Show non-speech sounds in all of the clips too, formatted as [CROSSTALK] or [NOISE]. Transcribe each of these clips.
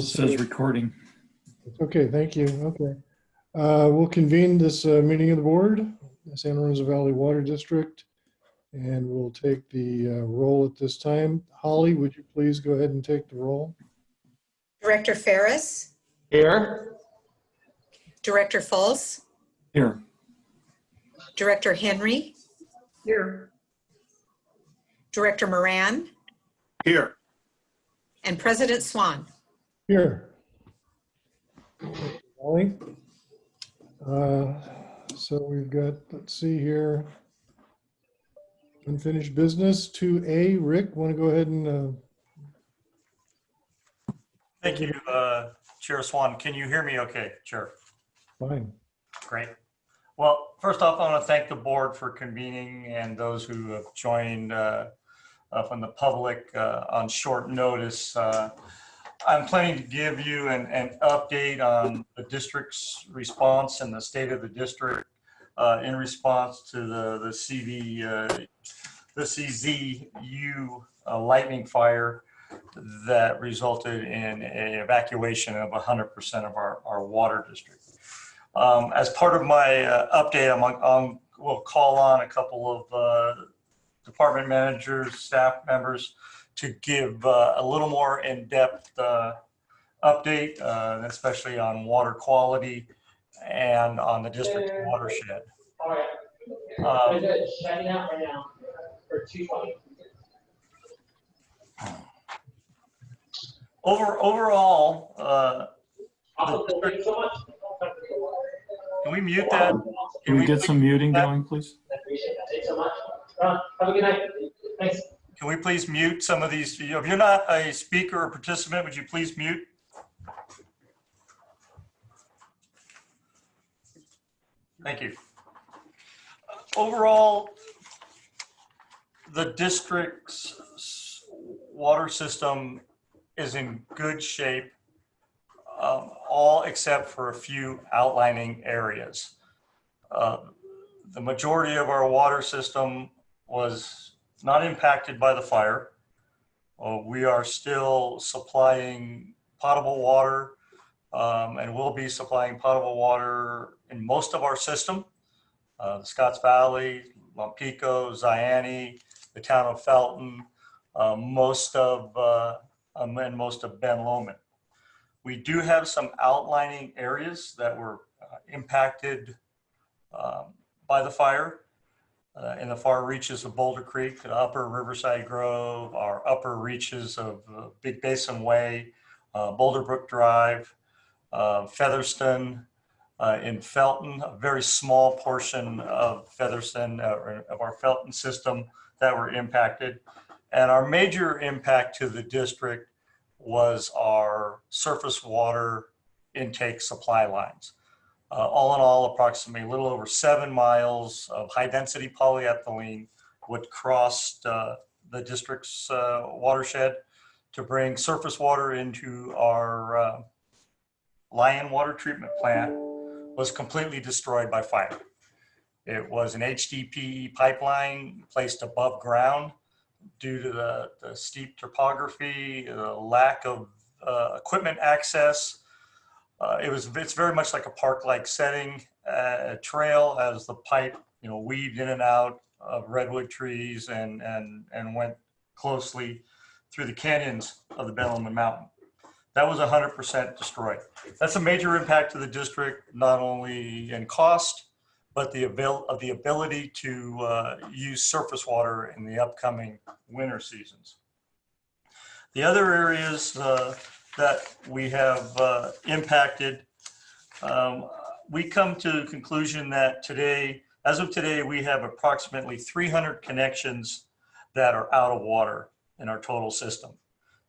It says recording. Okay, thank you. Okay. Uh, We'll convene this uh, meeting of the board, San Lorenzo Valley Water District, and we'll take the uh, roll at this time. Holly, would you please go ahead and take the roll? Director Ferris, Here. Director Falls? Here, Director Henry, Here. Director Moran, Here. and President Swan. Here. Holly? Uh, So we've got, let's see here. Unfinished business, 2A. Rick, want to go ahead and, uh, Thank you, uh, Chair Swan. Can you hear me okay, Chair? fine. Great. Well, first off, I want to thank the board for convening and those who have joined uh, uh, from the public uh, on short notice. I'm planning to give you an, an update on the district's response and the state of the district uh, in response to the, the CV, uh, the CZU uh, lightning fire that resulted in an evacuation of 100% of our, our water district. Um, as part of my uh, update, I'm on, we'll call on a couple of uh, department managers, staff members to give uh, a little more in-depth uh, update, uh, especially on water quality and on the district watershed. All right. Um, I'm. Shutting out right now for two twenty. over, overall, uh, Awesome. Thank you so much. can we mute that? can we get some muting going, please? I appreciate that. Thanks so much. Uh, have a good night. Thanks. Can we please mute some of these? If you're not a speaker or participant, would you please mute? Thank you. Overall, the district's water system is in good shape, um, all except for a few outlining areas. Uh, The majority of our water system was not impacted by the fire. Uh, we are still supplying potable water um, and will be supplying potable water in most of our system. Uh, Scotts Valley, Lompico, Zayante, the town of Felton, uh, most of, uh, um, and most of Ben Lomond. We do have some outlining areas that were uh, impacted um, by the fire uh, in the far reaches of Boulder Creek, the upper Riverside Grove, our upper reaches of uh, Big Basin Way, uh, Boulder Brook Drive, uh, Featherston, uh, in Felton, a very small portion of Featherston, uh, of our Felton system that were impacted. And our major impact to the district was our surface water intake supply lines. Uh, all in all, approximately a little over seven miles of high-density polyethylene would cross uh, the district's uh, watershed to bring surface water into our uh, Lyon Water Treatment Plant was completely destroyed by fire. It was an HDPE pipeline placed above ground due to the, the steep topography, the lack of uh, equipment access, uh, it was, it's very much like a park-like setting, uh, a trail as the pipe, you know, weaved in and out of redwood trees and, and, and went closely through the canyons of the Ben Lomond Mountain. That was 100% destroyed. That's a major impact to the district, not only in cost, but the avail of the ability to uh, use surface water in the upcoming winter seasons. The other areas uh, that we have uh, impacted, um, we come to the conclusion that today, as of today, we have approximately 300 connections that are out of water in our total system.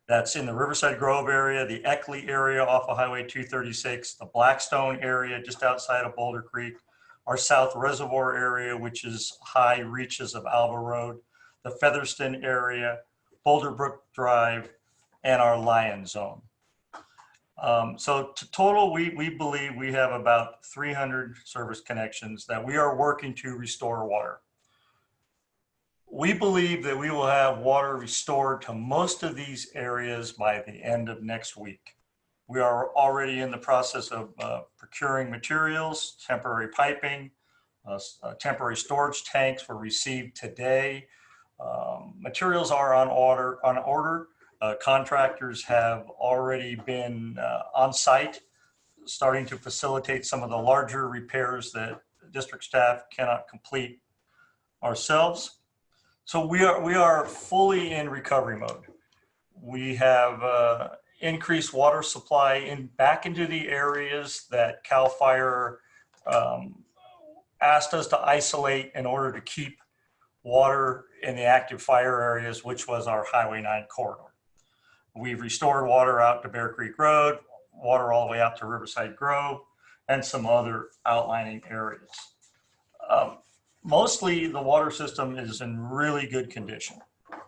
That's in the Riverside Grove area, the Eckley area off of Highway 236, the Blackstone area just outside of Boulder Creek, our South Reservoir area, which is high reaches of Alba Road, the Featherston area, Boulder Brook Drive, and our Lyon Zone. Um, so to total, we, we believe we have about 300 service connections that we are working to restore water. We believe that we will have water restored to most of these areas by the end of next week. We are already in the process of uh, procuring materials, temporary piping, uh, uh, temporary storage tanks were received today. Um, Materials are on order, on order. Uh, Contractors have already been uh, on site, starting to facilitate some of the larger repairs that district staff cannot complete ourselves. So we are, we are fully in recovery mode. We have uh, increased water supply in, back into the areas that CAL FIRE um, asked us to isolate in order to keep water in the active fire areas, which was our Highway 9 corridor. We've restored water out to Bear Creek Road, water all the way out to Riverside Grove, and some other outlining areas. Um, Mostly, the water system is in really good condition,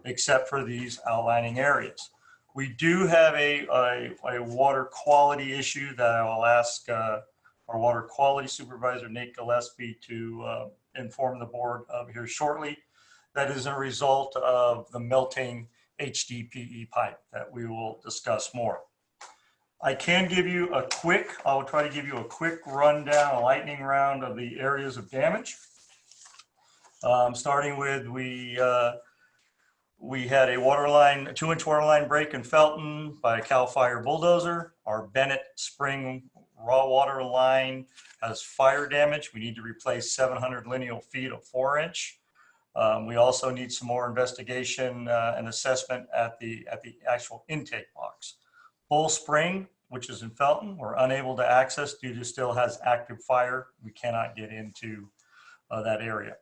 except for these outlining areas. We do have a, a, a water quality issue that I will ask uh, our water quality supervisor, Nate Gillespie, to uh, inform the board of here shortly. That is a result of the melting HDPE pipe that we will discuss more. I can give you a quick, I'll try to give you a quick rundown, a lightning round of the areas of damage. Um, starting with, we, uh, we had a water line, a two inch water line break in Felton by a Cal Fire bulldozer. Our Bennett Spring raw water line has fire damage. We need to replace 700 lineal feet of four inch. Um, we also need some more investigation uh, and assessment at the, at the actual intake box. Bull Spring, which is in Felton, we're unable to access due to still has active fire. We cannot get into uh, that area.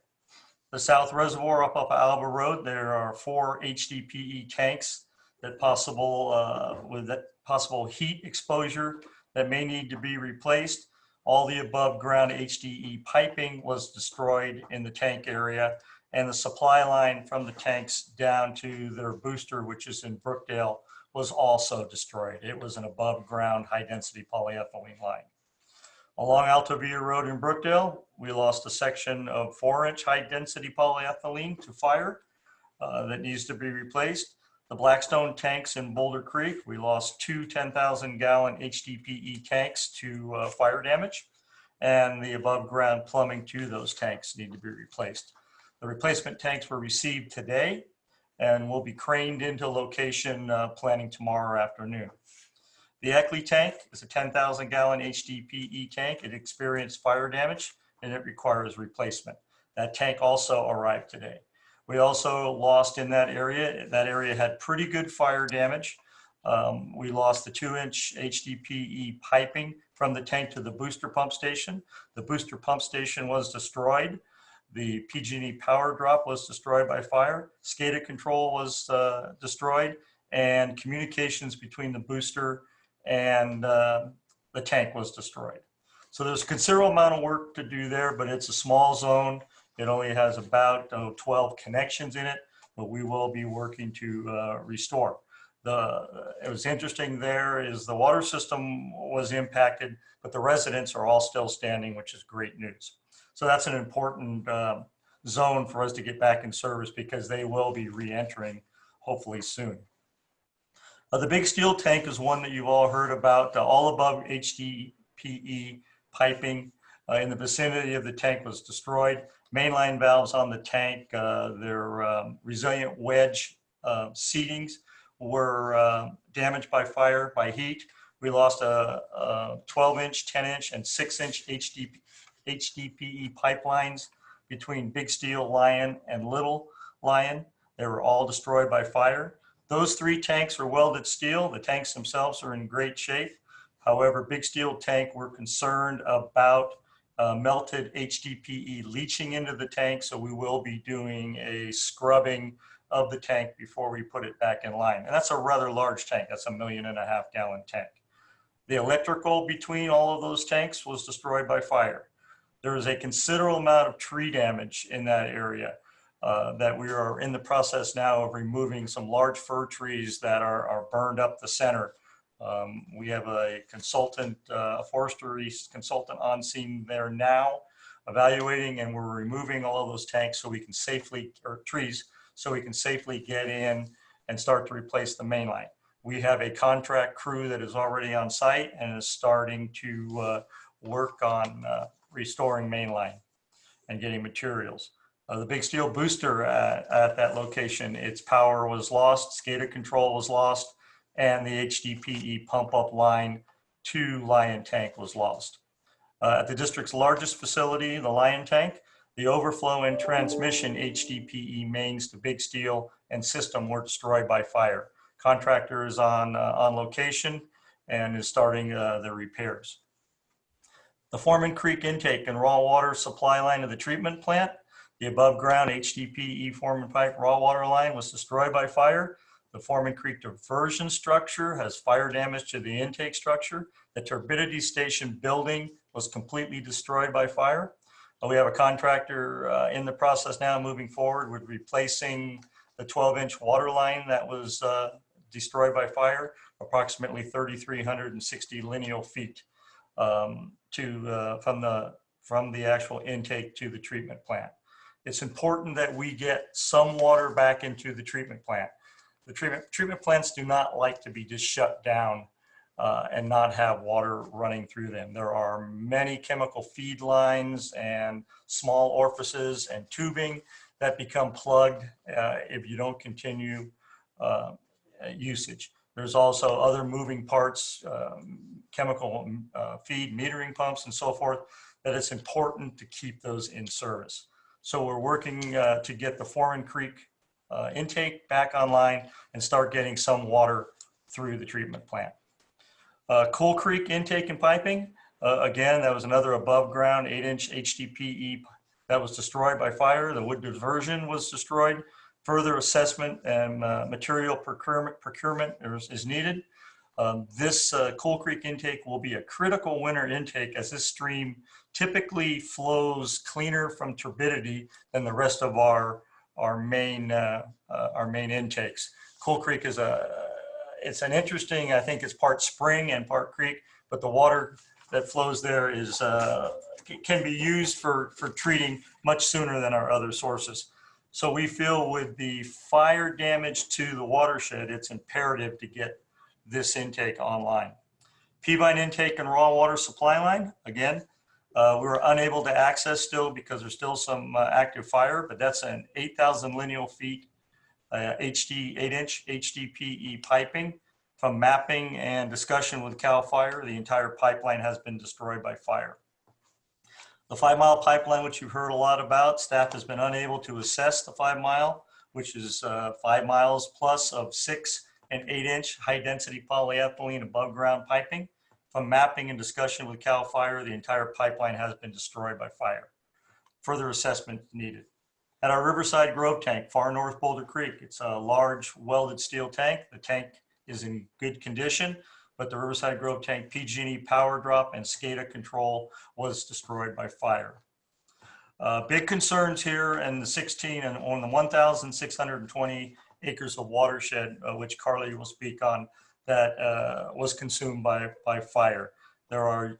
The South Reservoir up up Alba Road, there are four HDPE tanks that possible, uh, with that possible heat exposure that may need to be replaced. All the above ground HDE piping was destroyed in the tank area and the supply line from the tanks down to their booster, which is in Brookdale, was also destroyed. It was an above ground high density polyethylene line. Along Altavia Road in Brookdale, we lost a section of four inch high density polyethylene to fire uh, that needs to be replaced. The Blackstone tanks in Boulder Creek, we lost two 10,000 gallon HDPE tanks to uh, fire damage. And the above ground plumbing to those tanks need to be replaced. The replacement tanks were received today and will be craned into location uh, planning tomorrow afternoon. The Eckley tank is a 10,000 gallon HDPE tank. It experienced fire damage and it requires replacement. That tank also arrived today. We also lost in that area, that area had pretty good fire damage. Um, we lost the two inch HDPE piping from the tank to the booster pump station. The booster pump station was destroyed. The PG&E power drop was destroyed by fire. SCADA control was uh, destroyed and communications between the booster and uh, the tank was destroyed. So there's a considerable amount of work to do there, but it's a small zone. It only has about oh, 12 connections in it, but we will be working to uh, restore. The, it was interesting there is the water system was impacted, but the residents are all still standing, which is great news. So that's an important um, zone for us to get back in service because they will be re-entering hopefully soon. Uh, the big steel tank is one that you've all heard about. Uh, all above HDPE piping uh, in the vicinity of the tank was destroyed. Mainline valves on the tank, uh, their um, resilient wedge uh, seatings were uh, damaged by fire, by heat. We lost a, a 12 inch, 10 inch and six inch HDP, HDPE pipelines between Big Steel, Lyon and Little Lyon. They were all destroyed by fire. Those three tanks are welded steel. The tanks themselves are in great shape. However, Big Steel tank, we're concerned about uh, melted HDPE leaching into the tank. So we will be doing a scrubbing of the tank before we put it back in line. And that's a rather large tank. That's a million and a half gallon tank. The electrical between all of those tanks was destroyed by fire. There is a considerable amount of tree damage in that area uh, that we are in the process now of removing some large fir trees that are, are burned up the center. Um, we have a consultant, uh, a forestry consultant on scene there now evaluating and we're removing all of those tanks so we can safely, or trees, so we can safely get in and start to replace the main line. We have a contract crew that is already on site and is starting to uh, work on uh, restoring mainline and getting materials. Uh, The big steel booster at, at that location, its power was lost, SCADA control was lost, and the HDPE pump up line to Lyon Tank was lost. Uh, At the district's largest facility, the Lyon Tank, the overflow and transmission HDPE mains to big steel and system were destroyed by fire. Contractor is on, uh, on location and is starting uh, the repairs. The Foreman Creek intake and raw water supply line of the treatment plant, the above ground HDPE Foreman pipe raw water line was destroyed by fire. The Foreman Creek diversion structure has fire damage to the intake structure. The turbidity station building was completely destroyed by fire. Uh, We have a contractor uh, in the process now moving forward with replacing the 12-inch water line that was uh, destroyed by fire, approximately 3,360 lineal feet um, to, uh, from the, from the actual intake to the treatment plant. It's important that we get some water back into the treatment plant. The treatment, treatment plants do not like to be just shut down uh, and not have water running through them. There are many chemical feed lines and small orifices and tubing that become plugged uh, if you don't continue uh, usage. There's also other moving parts, um, chemical uh, feed, metering pumps and so forth, that it's important to keep those in service. So we're working uh, to get the Foreman Creek uh, intake back online and start getting some water through the treatment plant. Uh, Coal Creek intake and piping, uh, again, that was another above ground eight inch HDPE that was destroyed by fire. The wood diversion was destroyed. Further assessment and uh, material procurement, procurement is, is needed. Um, this uh, Coal Creek intake will be a critical winter intake as this stream typically flows cleaner from turbidity than the rest of our, our main, uh, uh, our main intakes. Coal Creek is a, it's an interesting, I think it's part spring and part creek, but the water that flows there is, uh, can be used for, for treating much sooner than our other sources. So we feel with the fire damage to the watershed, it's imperative to get this intake online. Peavine intake and raw water supply line, again, uh, we were unable to access still because there's still some uh, active fire, but that's an 8,000 lineal feet uh, HD 8-inch HDPE piping. From mapping and discussion with CAL FIRE, the entire pipeline has been destroyed by fire. The five mile pipeline, which you've heard a lot about, staff has been unable to assess the five mile, which is uh, five miles plus of six and eight inch high density polyethylene above ground piping. From mapping and discussion with CAL FIRE, the entire pipeline has been destroyed by fire. Further assessment needed. At our Riverside Grove tank, far north Boulder Creek, it's a large welded steel tank. The tank is in good condition, but the Riverside Grove tank PG&E power drop and SCADA control was destroyed by fire. Uh, big concerns here in the 16 and on the 1,620 acres of watershed, uh, which Carly will speak on, that uh, was consumed by, by fire. There are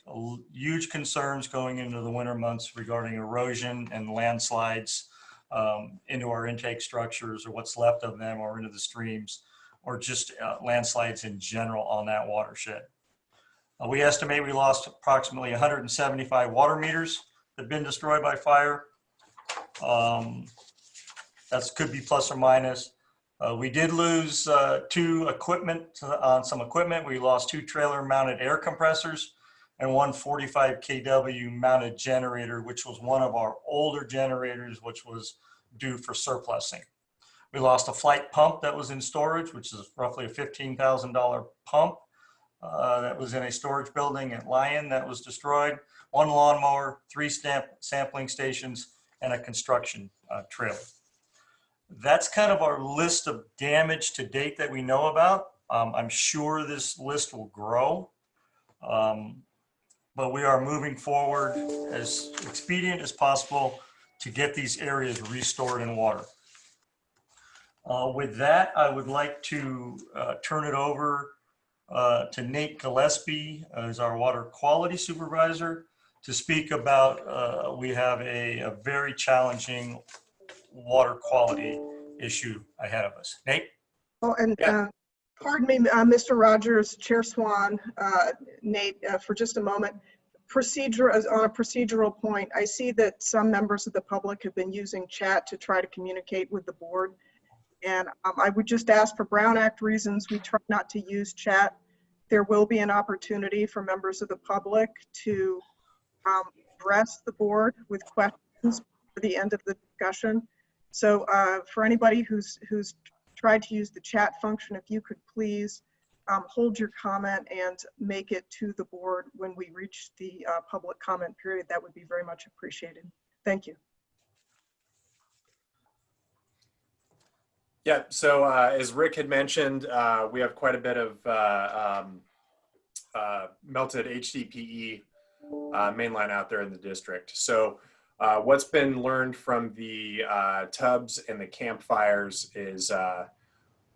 huge concerns going into the winter months regarding erosion and landslides um, into our intake structures or what's left of them or into the streams or just uh, landslides in general on that watershed. Uh, we estimate we lost approximately 175 water meters that have been destroyed by fire. Um, that could be plus or minus. Uh, we did lose uh, two equipment on some equipment. We lost two trailer mounted air compressors and one 45 kW mounted generator, which was one of our older generators, which was due for surplusing. We lost a Flygt pump that was in storage, which is roughly a $15,000 pump uh, that was in a storage building at Lyon that was destroyed, one lawnmower, three stamp sampling stations, and a construction uh, trailer. That's kind of our list of damage to date that we know about. Um, I'm sure this list will grow. Um, but we are moving forward as expedient as possible to get these areas restored in water. Uh, With that, I would like to uh, turn it over uh, to Nate Gillespie as our water quality supervisor to speak about, uh, we have a, a very challenging water quality issue ahead of us. Nate? Oh, and Yeah. uh, Pardon me, uh, Mr. Rogers, Chair Swan, uh, Nate, uh, for just a moment. Procedure, on a procedural point, I see that some members of the public have been using chat to try to communicate with the board. And um, I would just ask for Brown Act reasons, we try not to use chat. There will be an opportunity for members of the public to um, address the board with questions for the end of the discussion. So uh, for anybody who's, who's tried to use the chat function, if you could please um, hold your comment and make it to the board when we reach the uh, public comment period, that would be very much appreciated. Thank you. Yeah, so uh, as Rick had mentioned, uh, we have quite a bit of uh, um, uh, melted HDPE uh, mainline out there in the district. So uh, what's been learned from the uh, Tubbs and the campfires is uh,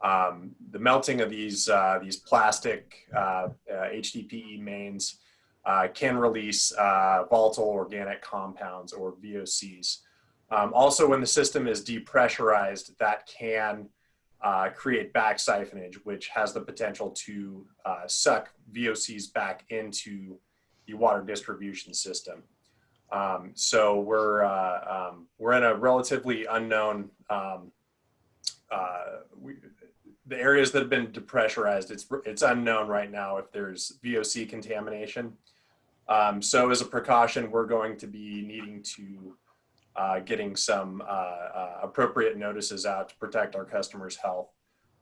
um, the melting of these uh, these plastic uh, uh, HDPE mains uh, can release uh, volatile organic compounds or VOCs. Um, also, when the system is depressurized, that can uh, create back siphonage, which has the potential to uh, suck VOCs back into the water distribution system. Um, so we're uh, um, we're in a relatively unknown. Um, uh, we, the areas that have been depressurized, it's it's unknown right now if there's VOC contamination. Um, so as a precaution, we're going to be needing to uh, getting some uh, uh, appropriate notices out to protect our customers' health.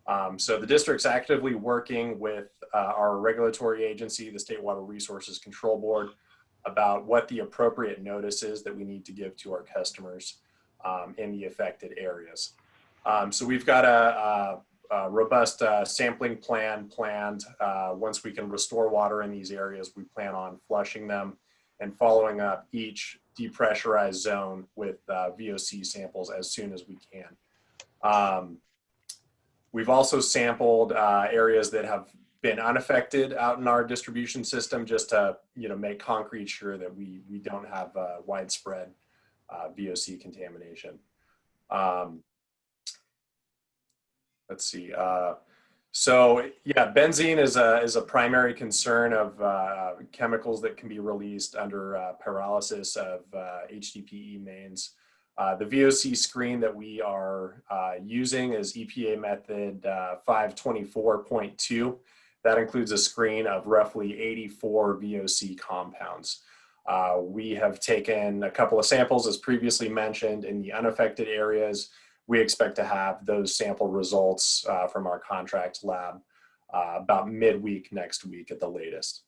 Um, so the district's actively working with uh, our regulatory agency, the State Water Resources Control Board, about what the appropriate notice is that we need to give to our customers um, in the affected areas. Um, so we've got a, a, a robust uh, sampling plan planned. Uh, once we can restore water in these areas, we plan on flushing them and following up each depressurized zone with uh, VOC samples as soon as we can. Um, we've also sampled uh, areas that have been unaffected out in our distribution system just to you know make concrete sure that we we don't have uh, widespread uh, VOC contamination. Um, let's see. Uh, so yeah, benzene is a is a primary concern of uh, chemicals that can be released under uh, pyrolysis of uh, HDPE mains. Uh, the VOC screen that we are uh, using is EPA method uh, 524.2. That includes a screen of roughly 84 VOC compounds. Uh, we have taken a couple of samples, as previously mentioned, in the unaffected areas we expect to have those sample results uh, from our contract lab uh, about midweek next week at the latest.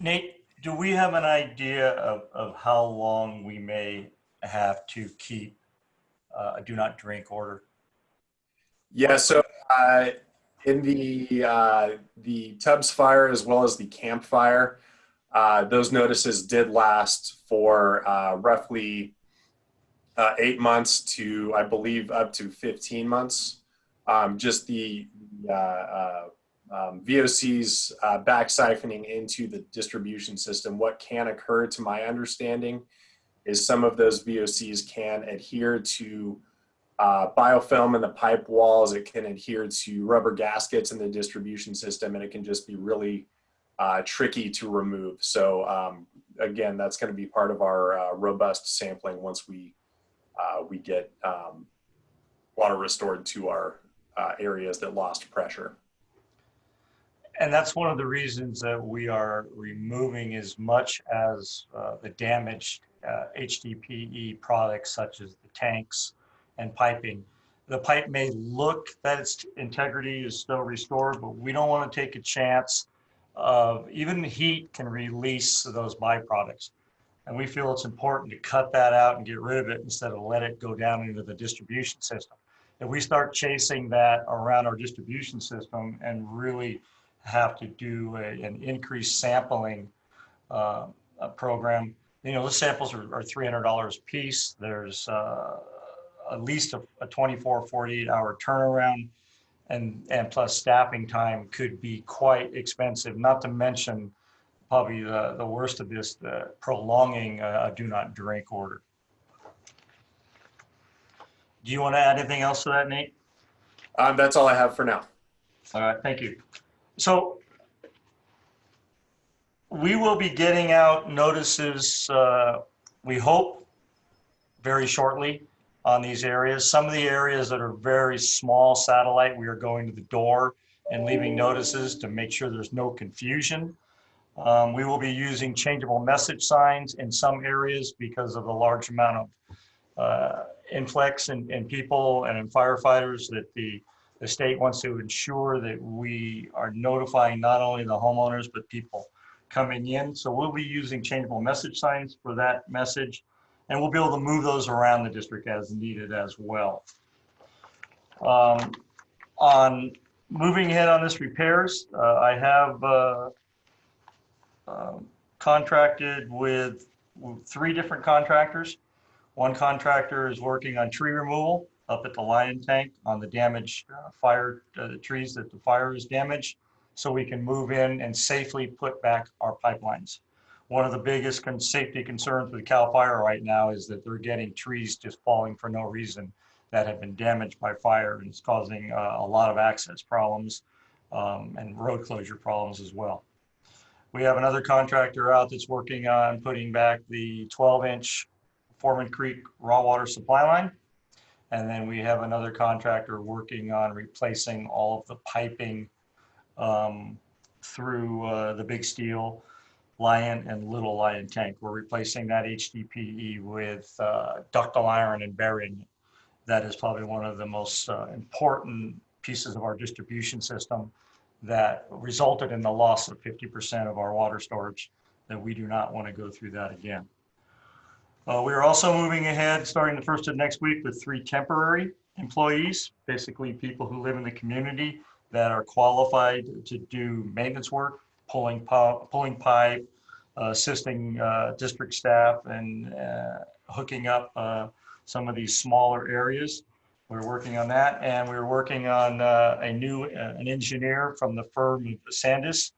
Nate, do we have an idea of, of how long we may have to keep uh, a do not drink order? Yeah, so uh, in the uh, the Tubbs fire as well as the Camp fire, uh, those notices did last for uh, roughly uh, eight months to, I believe, up to 15 months. Um, just the um, VOCs uh, back siphoning into the distribution system. What can occur, to my understanding, is some of those VOCs can adhere to uh, biofilm in the pipe walls. It can adhere to rubber gaskets in the distribution system, and it can just be really uh, tricky to remove. So um, again, that's going to be part of our uh, robust sampling once we uh, we get um, water restored to our uh, areas that lost pressure. And that's one of the reasons that we are removing as much as uh, the damaged uh, HDPE products such as the tanks and piping. The pipe may look that its integrity is still restored, but we don't want to take a chance of even heat can release those byproducts. And we feel it's important to cut that out and get rid of it instead of let it go down into the distribution system. If we start chasing that around our distribution system and really have to do a, an increased sampling uh, program, you know, the samples are, are $300 a piece. There's uh, at least a, a 24, 48 hour turnaround and, and plus staffing time could be quite expensive, not to mention probably the, the worst of this, the prolonging a a do not drink order. Do you want to add anything else to that, Nate? Um, that's all I have for now. All right, thank you. So we will be getting out notices, uh, we hope, very shortly on these areas. Some of the areas that are very small satellite, we are going to the door and leaving notices to make sure there's no confusion. Um, We will be using changeable message signs in some areas because of the large amount of uh, influx in, in people and in firefighters that the the state wants to ensure that we are notifying not only the homeowners, but people coming in. So we'll be using changeable message signs for that message. And we'll be able to move those around the district as needed as well. Um, On moving ahead on this repairs, uh, I have uh, um, contracted with with three different contractors. One contractor is working on tree removal up at the Lyon tank on the damaged uh, fire, uh, the trees that the fire has damaged, so we can move in and safely put back our pipelines. One of the biggest con- safety concerns with Cal Fire right now is that they're getting trees just falling for no reason that have been damaged by fire, and it's causing uh, a lot of access problems um, and road closure problems as well. We have another contractor out that's working on putting back the 12-inch Foreman Creek raw water supply line. And then we have another contractor working on replacing all of the piping um, through uh, the big steel Lyon and Little Lyon tank. We're replacing that HDPE with uh, ductile iron and burying it. That is probably one of the most uh, important pieces of our distribution system that resulted in the loss of 50% of our water storage, that we do not want to go through that again. Uh, we are also moving ahead, starting the first of next week with three temporary employees, basically people who live in the community that are qualified to do maintenance work, pulling, pu- pulling pipe, uh, assisting uh, district staff and uh, hooking up uh, some of these smaller areas. We're working on that and we're working on uh, a new, an engineer from the firm of Sandis,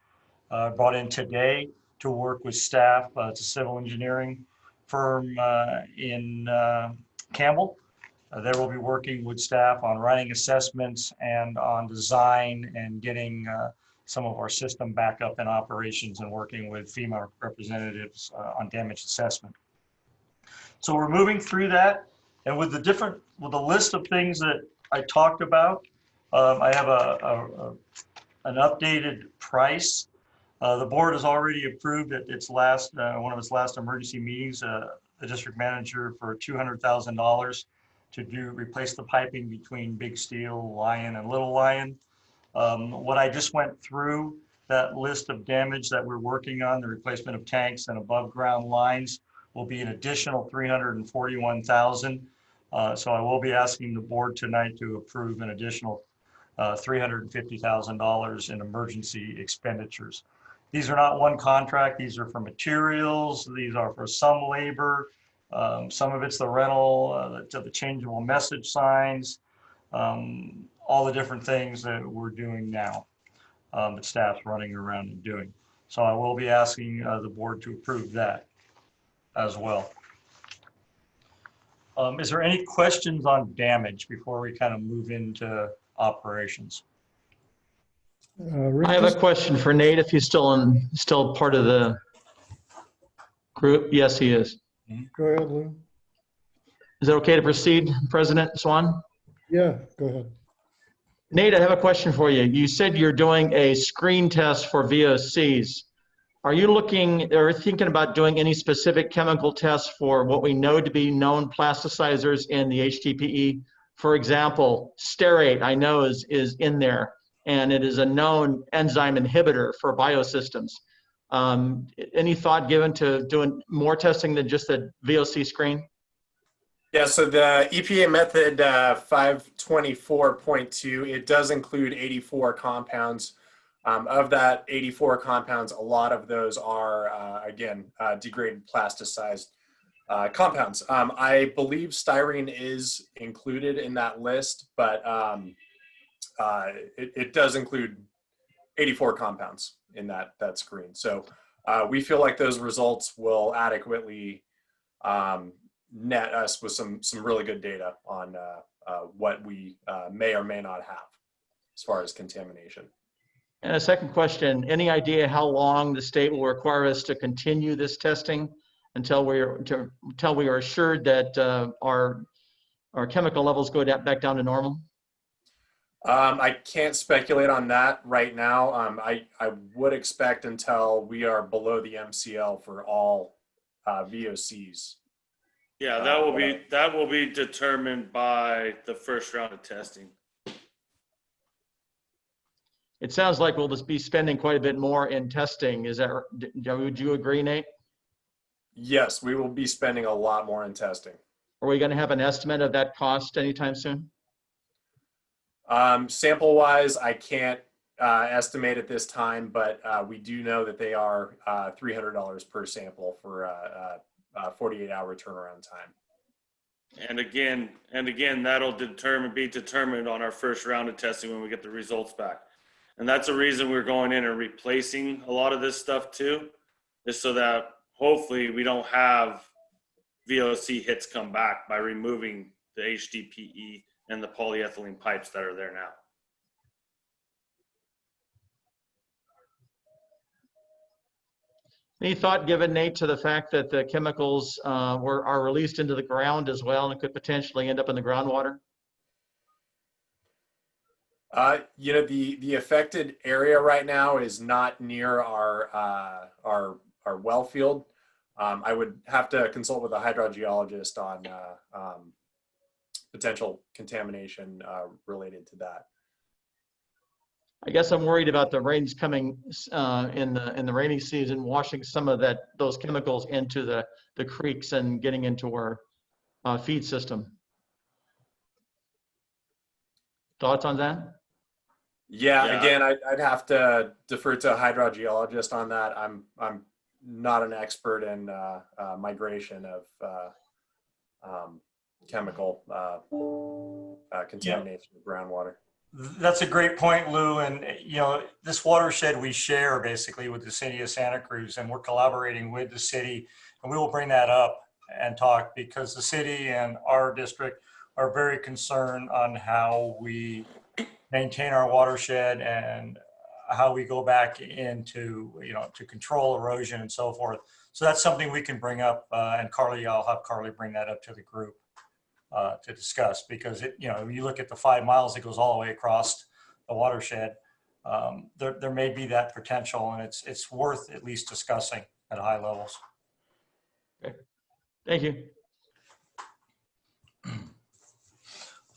brought in today to work with staff. A civil engineering firm uh, in uh, Campbell. Uh, will be working with staff on writing assessments and on design and getting uh, some of our system back up in operations and working with FEMA representatives uh, on damage assessment. So we're moving through that. And with the different, with the list of things that I talked about, um, I have a, a- a- an updated price. Uh, The board has already approved at its last, uh, one of its last emergency meetings, uh, district manager for $200,000 to do, replace the piping between Big Steel, Lyon, and Little Lyon. Um, What I just went through, that list of damage that we're working on, the replacement of tanks and above-ground lines will be an additional 341,000. Uh, So I will be asking the board tonight to approve an additional uh, $350,000 in emergency expenditures. These are not one contract, these are for materials, these are for some labor. um, Some of it's the rental, uh, to the changeable message signs, um, all the different things that we're doing now, um, that staff's running around and doing. So I will be asking uh, the board to approve that as well. Um, Is there any questions on damage before we kind of move into operations? Uh, Rick, I have a question for Nate, if he's still in, still part of the group. Yes, he is. Go ahead, Lou. Is it okay to proceed, President Swan? Yeah, go ahead. Nate, I have a question for you. You said you're doing a screen test for VOCs. Are you looking or thinking about doing any specific chemical tests for what we know to be known plasticizers in the HDPE? For example, sterate, I know is, is in there, and it is a known enzyme inhibitor for biosystems. Um, Any thought given to doing more testing than just the VOC screen? Yeah, so the EPA method uh, 524.2, it does include 84 compounds. Um, of that 84 compounds, a lot of those are, uh, again, uh, degraded plasticized uh, compounds. Um, I believe styrene is included in that list, but um, uh, it, it does include 84 compounds in that, that screen. So uh, we feel like those results will adequately um, net us with some some really good data on uh, uh, what we uh, may or may not have as far as contamination. And a second question, any idea how long the state will require us to continue this testing until we're, to- until we are assured that uh, our, our chemical levels go back down to normal? Um, I can't speculate on that right now. Um, I, I would expect until we are below the MCL for all uh, VOCs. Yeah, that will be, that will be determined by the first round of testing. It sounds like we'll just be spending quite a bit more in testing. Is that, d- would you agree, Nate? Yes, we will be spending a lot more in testing. Are we going to have an estimate of that cost anytime soon? Um, sample wise, I can't uh, estimate at this time, but uh, we do know that they are uh, $300 per sample for uh, uh, 48 hour turnaround time. And again, and again, that'll determine, be determined on our first round of testing when we get the results back. And that's the reason we're going in and replacing a lot of this stuff too, is so that hopefully we don't have VOC hits come back by removing the HDPE and the polyethylene pipes that are there now. Any thought given, Nate, to the fact that the chemicals uh, were, are released into the ground as well and could potentially end up in the groundwater? Uh, you know, the, the affected area right now is not near our, uh, our, our well field. Um, I would have to consult with a hydrogeologist on uh, um, potential contamination uh, related to that. I guess I'm worried about the rains coming uh, in the, in the rainy season, washing some of that, those chemicals into the, the creeks and getting into our uh, feed system. Thoughts on that? Yeah, Yeah. again, I'd, I'd have to defer to a hydrogeologist on that. I'm I'm not an expert in uh, uh, migration of uh, um, chemical uh, uh, contamination of groundwater. That's a great point, Lou. And, you know, this watershed we share basically with the city of Santa Cruz, and we're collaborating with the city. And we will bring that up and talk because the city and our district are very concerned on how we maintain our watershed and how we go back into, you know, to control erosion and so forth. So that's something we can bring up. Uh, and Carly, I'll have Carly bring that up to the group uh, to discuss because it, you know, you look at the five miles that goes all the way across the watershed, um, there, there may be that potential and it's, it's worth at least discussing at high levels. Thank you.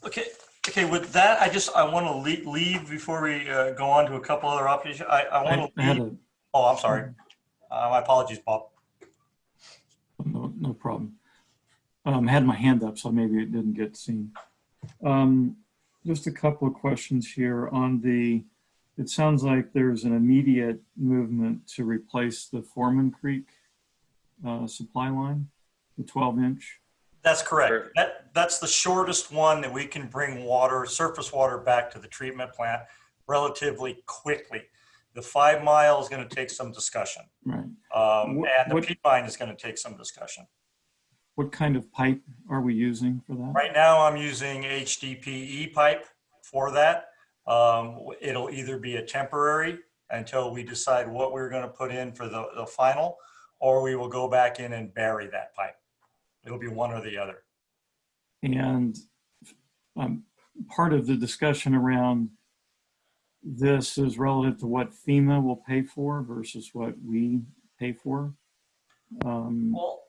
Okay, okay, with that, I just, I want to leave, leave before we uh, go on to a couple other options. I, I I want to had leave, oh, I'm sorry. Uh, My apologies, Bob. no, no problem. Um, I had my hand up, so maybe it didn't get seen. Um, just a couple of questions here on the, it sounds like there's an immediate movement to replace the Foreman Creek uh, supply line, the 12 inch. That's correct. Sure. That, that's the shortest one that we can bring water, surface water back to the treatment plant relatively quickly. The five mile is going to take some discussion. Right. Um, What- and the what- P line is going to take some discussion. What kind of pipe are we using for that? Right now, I'm using HDPE pipe for that. Um, it'll either be a temporary until we decide what we're gonna put in for the, the final, or we will go back in and bury that pipe. It'll be one or the other. And um, part of the discussion around this is relative to what FEMA will pay for versus what we pay for. Um, Well,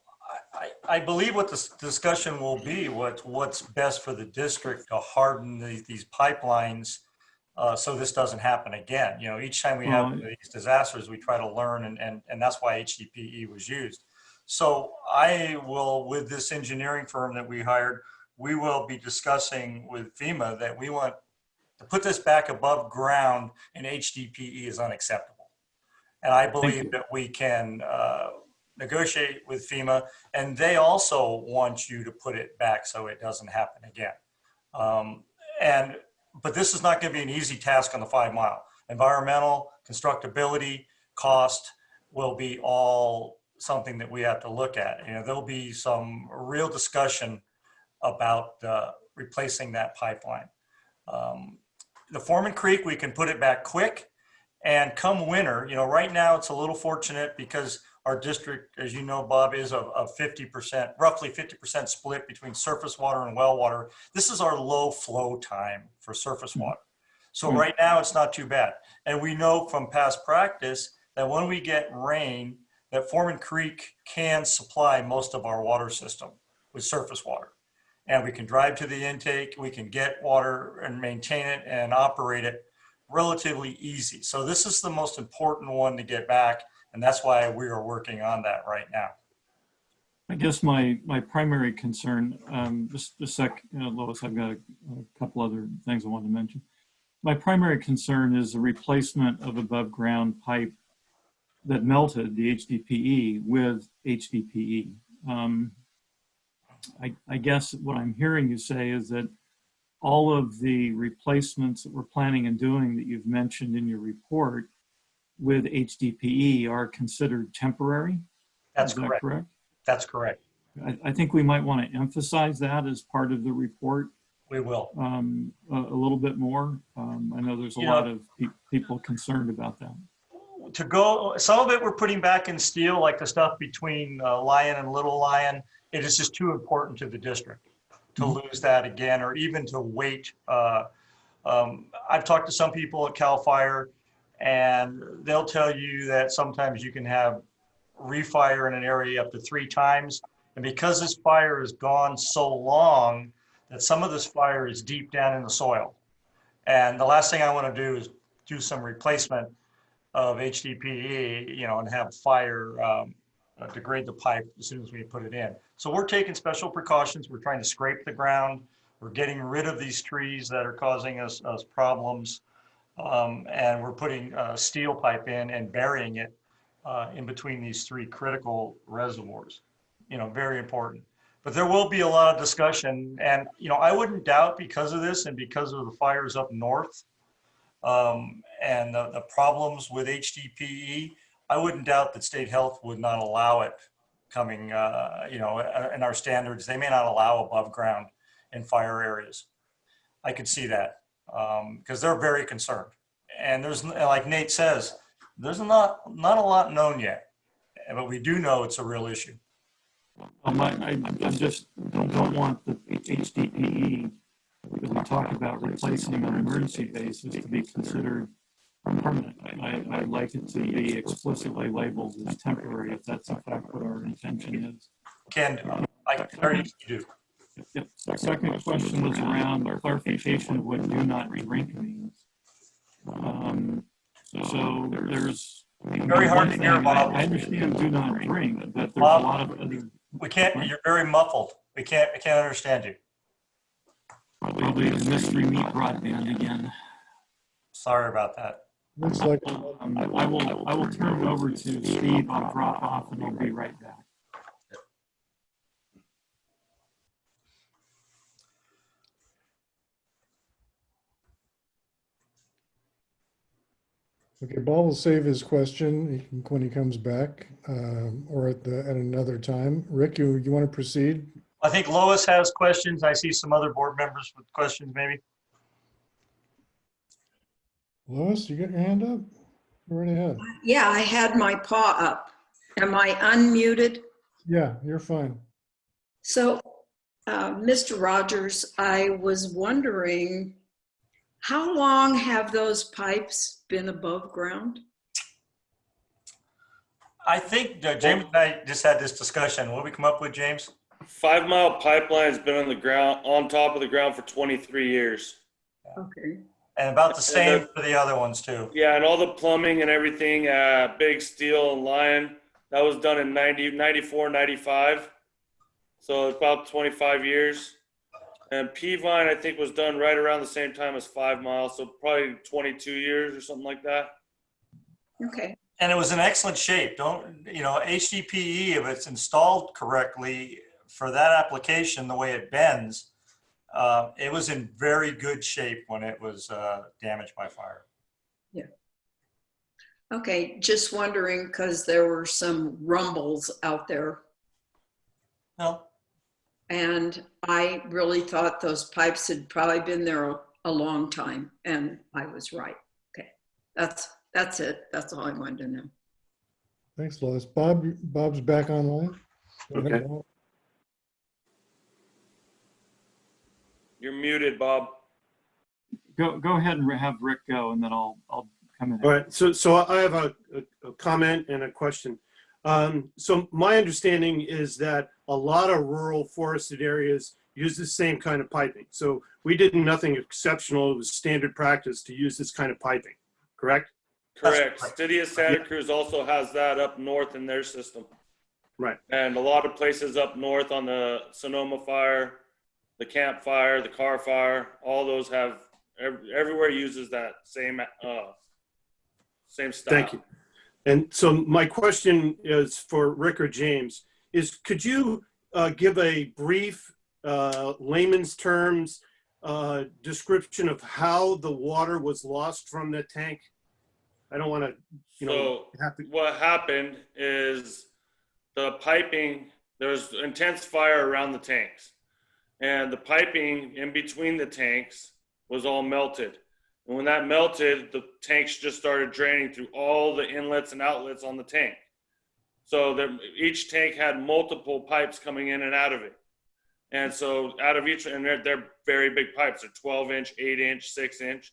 I, I, believe what this discussion will be, what, what's best for the district to harden the- these pipelines uh, so this doesn't happen again. You know, each time we have Well- these disasters, we try to learn and, and, and that's why HDPE was used. So I will, with this engineering firm that we hired, we will be discussing with FEMA that we want to put this back above ground and HDPE is unacceptable. And I believe that we can uh, negotiate with FEMA, and they also want you to put it back so it doesn't happen again. Um, and, but this is not going to be an easy task on the five mile. Environmental, constructability, cost, will be all something that we have to look at. You know, there'll be some real discussion about uh, replacing that pipeline. Um, The Foreman Creek, we can put it back quick. And come winter, you know, right now it's a little fortunate because our district, as you know, Bob, is of, of 50%, roughly 50% split between surface water and well water. This is our low flow time for surface water. So Hmm. right now it's not too bad. And we know from past practice that when we get rain, that Foreman Creek can supply most of our water system with surface water. And we can drive to the intake, we can get water and maintain it and operate it relatively easy. So this is the most important one to get back. And that's why we are working on that right now. I guess my, my primary concern, um, just a sec, Lois, I've got a, a couple other things I want to mention. My primary concern is the replacement of above ground pipe that melted the HDPE with HDPE. Um, I, I guess what I'm hearing you say is that all of the replacements that we're planning and doing that you've mentioned in your report with HDPE are considered temporary? That's that correct. correct? That's correct. I, I think we might want to emphasize that as part of the report We will. um, a, a little bit more. Um, I know there's a lot of pe- people concerned about that. to go, some of it we're putting back in steel, like the stuff between uh, Lyon and Little Lyon. It is just too important to the district to lose that again, or even to wait. Uh, um, I've talked to some people at CAL FIRE and they'll tell you that sometimes you can have refire in an area up to three times. And because this fire has gone so long, that some of this fire is deep down in the soil. And the last thing I want to do is do some replacement of HDPE, you know, and have fire um, uh, degrade the pipe as soon as we put it in. So we're taking special precautions. We're trying to scrape the ground. We're getting rid of these trees that are causing us, us problems. Um, and we're putting uh, steel pipe in and burying it uh, in between these three critical reservoirs. You know, very important. But there will be a lot of discussion and, you know, I wouldn't doubt because of this and because of the fires up north, um, and the, the problems with HDPE, I wouldn't doubt that state health would not allow it coming, uh, you know, uh, in our standards, they may not allow above ground in fire areas. I could see that, um, because they're very concerned. And there's, like Nate says, there's not, not a lot known yet, but we do know it's a real issue. Um, I, I I just don't, don't want the HDPE, because we talk about replacing on an emergency basis to be considered permanent. I, I'd like it to be explicitly labeled as temporary if that's in fact what our intention is. Can I already do. Yep. Second question was around clarification of what do not drink means. Um, so there's. Very hard to hear, Bob. I understand do not drink, but there's a lot of other, We can't, you're very muffled. We can't, we can't understand you. probably the mystery meat broadband again. Sorry about that. Looks like, Um, I will, I will turn it over to Steve. I'll drop off and I'll be right back. Okay, Bob will save his question he can- when he comes back, um, or at the, at another time. Rick, you, you want to proceed? I think Lois has questions. I see some other board members with questions maybe. Lois, you got your hand up? Go right ahead. Yeah, I had my paw up. Am I unmuted? Yeah, you're fine. So, uh, Mr. Rogers, I was wondering, how long have those pipes been above ground? I think uh, James and I just had this discussion. What we come up with, James? Five Mile Pipeline's been on the ground, on top of the ground for 23 years. Okay. And about the same for the other ones too. Yeah, and all the plumbing and everything, uh, Big Steel and Lyon, that was done in 90, 94, 95. So about 25 years. And Peavine, I think, was done right around the same time as Five Mile, so probably 22 years or something like that. Okay. And it was in excellent shape. Don't, you know, HDPE, if it's installed correctly for that application, the way it bends, uh, it was in very good shape when it was uh, damaged by fire. Yeah. Okay, just wondering because there were some rumbles out there No, and I really thought those pipes had probably been there a- a long time and I was right. Okay, that's, that's it. That's all I wanted to know. Thanks, Lois. Bob, Bob's back online. Okay. You're muted, Bob. Go, go ahead and have Rick go and then I'll, I'll come in. All right, so, so I have a, a- a comment and a question. Um, so my understanding is that a lot of rural forested areas use the same kind of piping. So we did nothing exceptional. It was standard practice to use this kind of piping, correct? Correct. That's- City of Santa Cruz also has that up north in their system. Right. And a lot of places up north on the Sonoma fire, the Camp Fire, the Carr Fire, all those have, ev- everywhere uses that same, uh, same style. Thank you. And so my question is for Rick or James, is could you uh, give a brief uh, layman's terms uh, description of how the water was lost from the tank? I don't want to, you know, So have to, what happened is the piping, there was intense fire around the tanks. And the piping in between the tanks was all melted. And when that melted, the tanks just started draining through all the inlets and outlets on the tank. So each tank had multiple pipes coming in and out of it. And so out of each, and they're, they're very big pipes. They're 12 inch, 8 inch, 6 inch.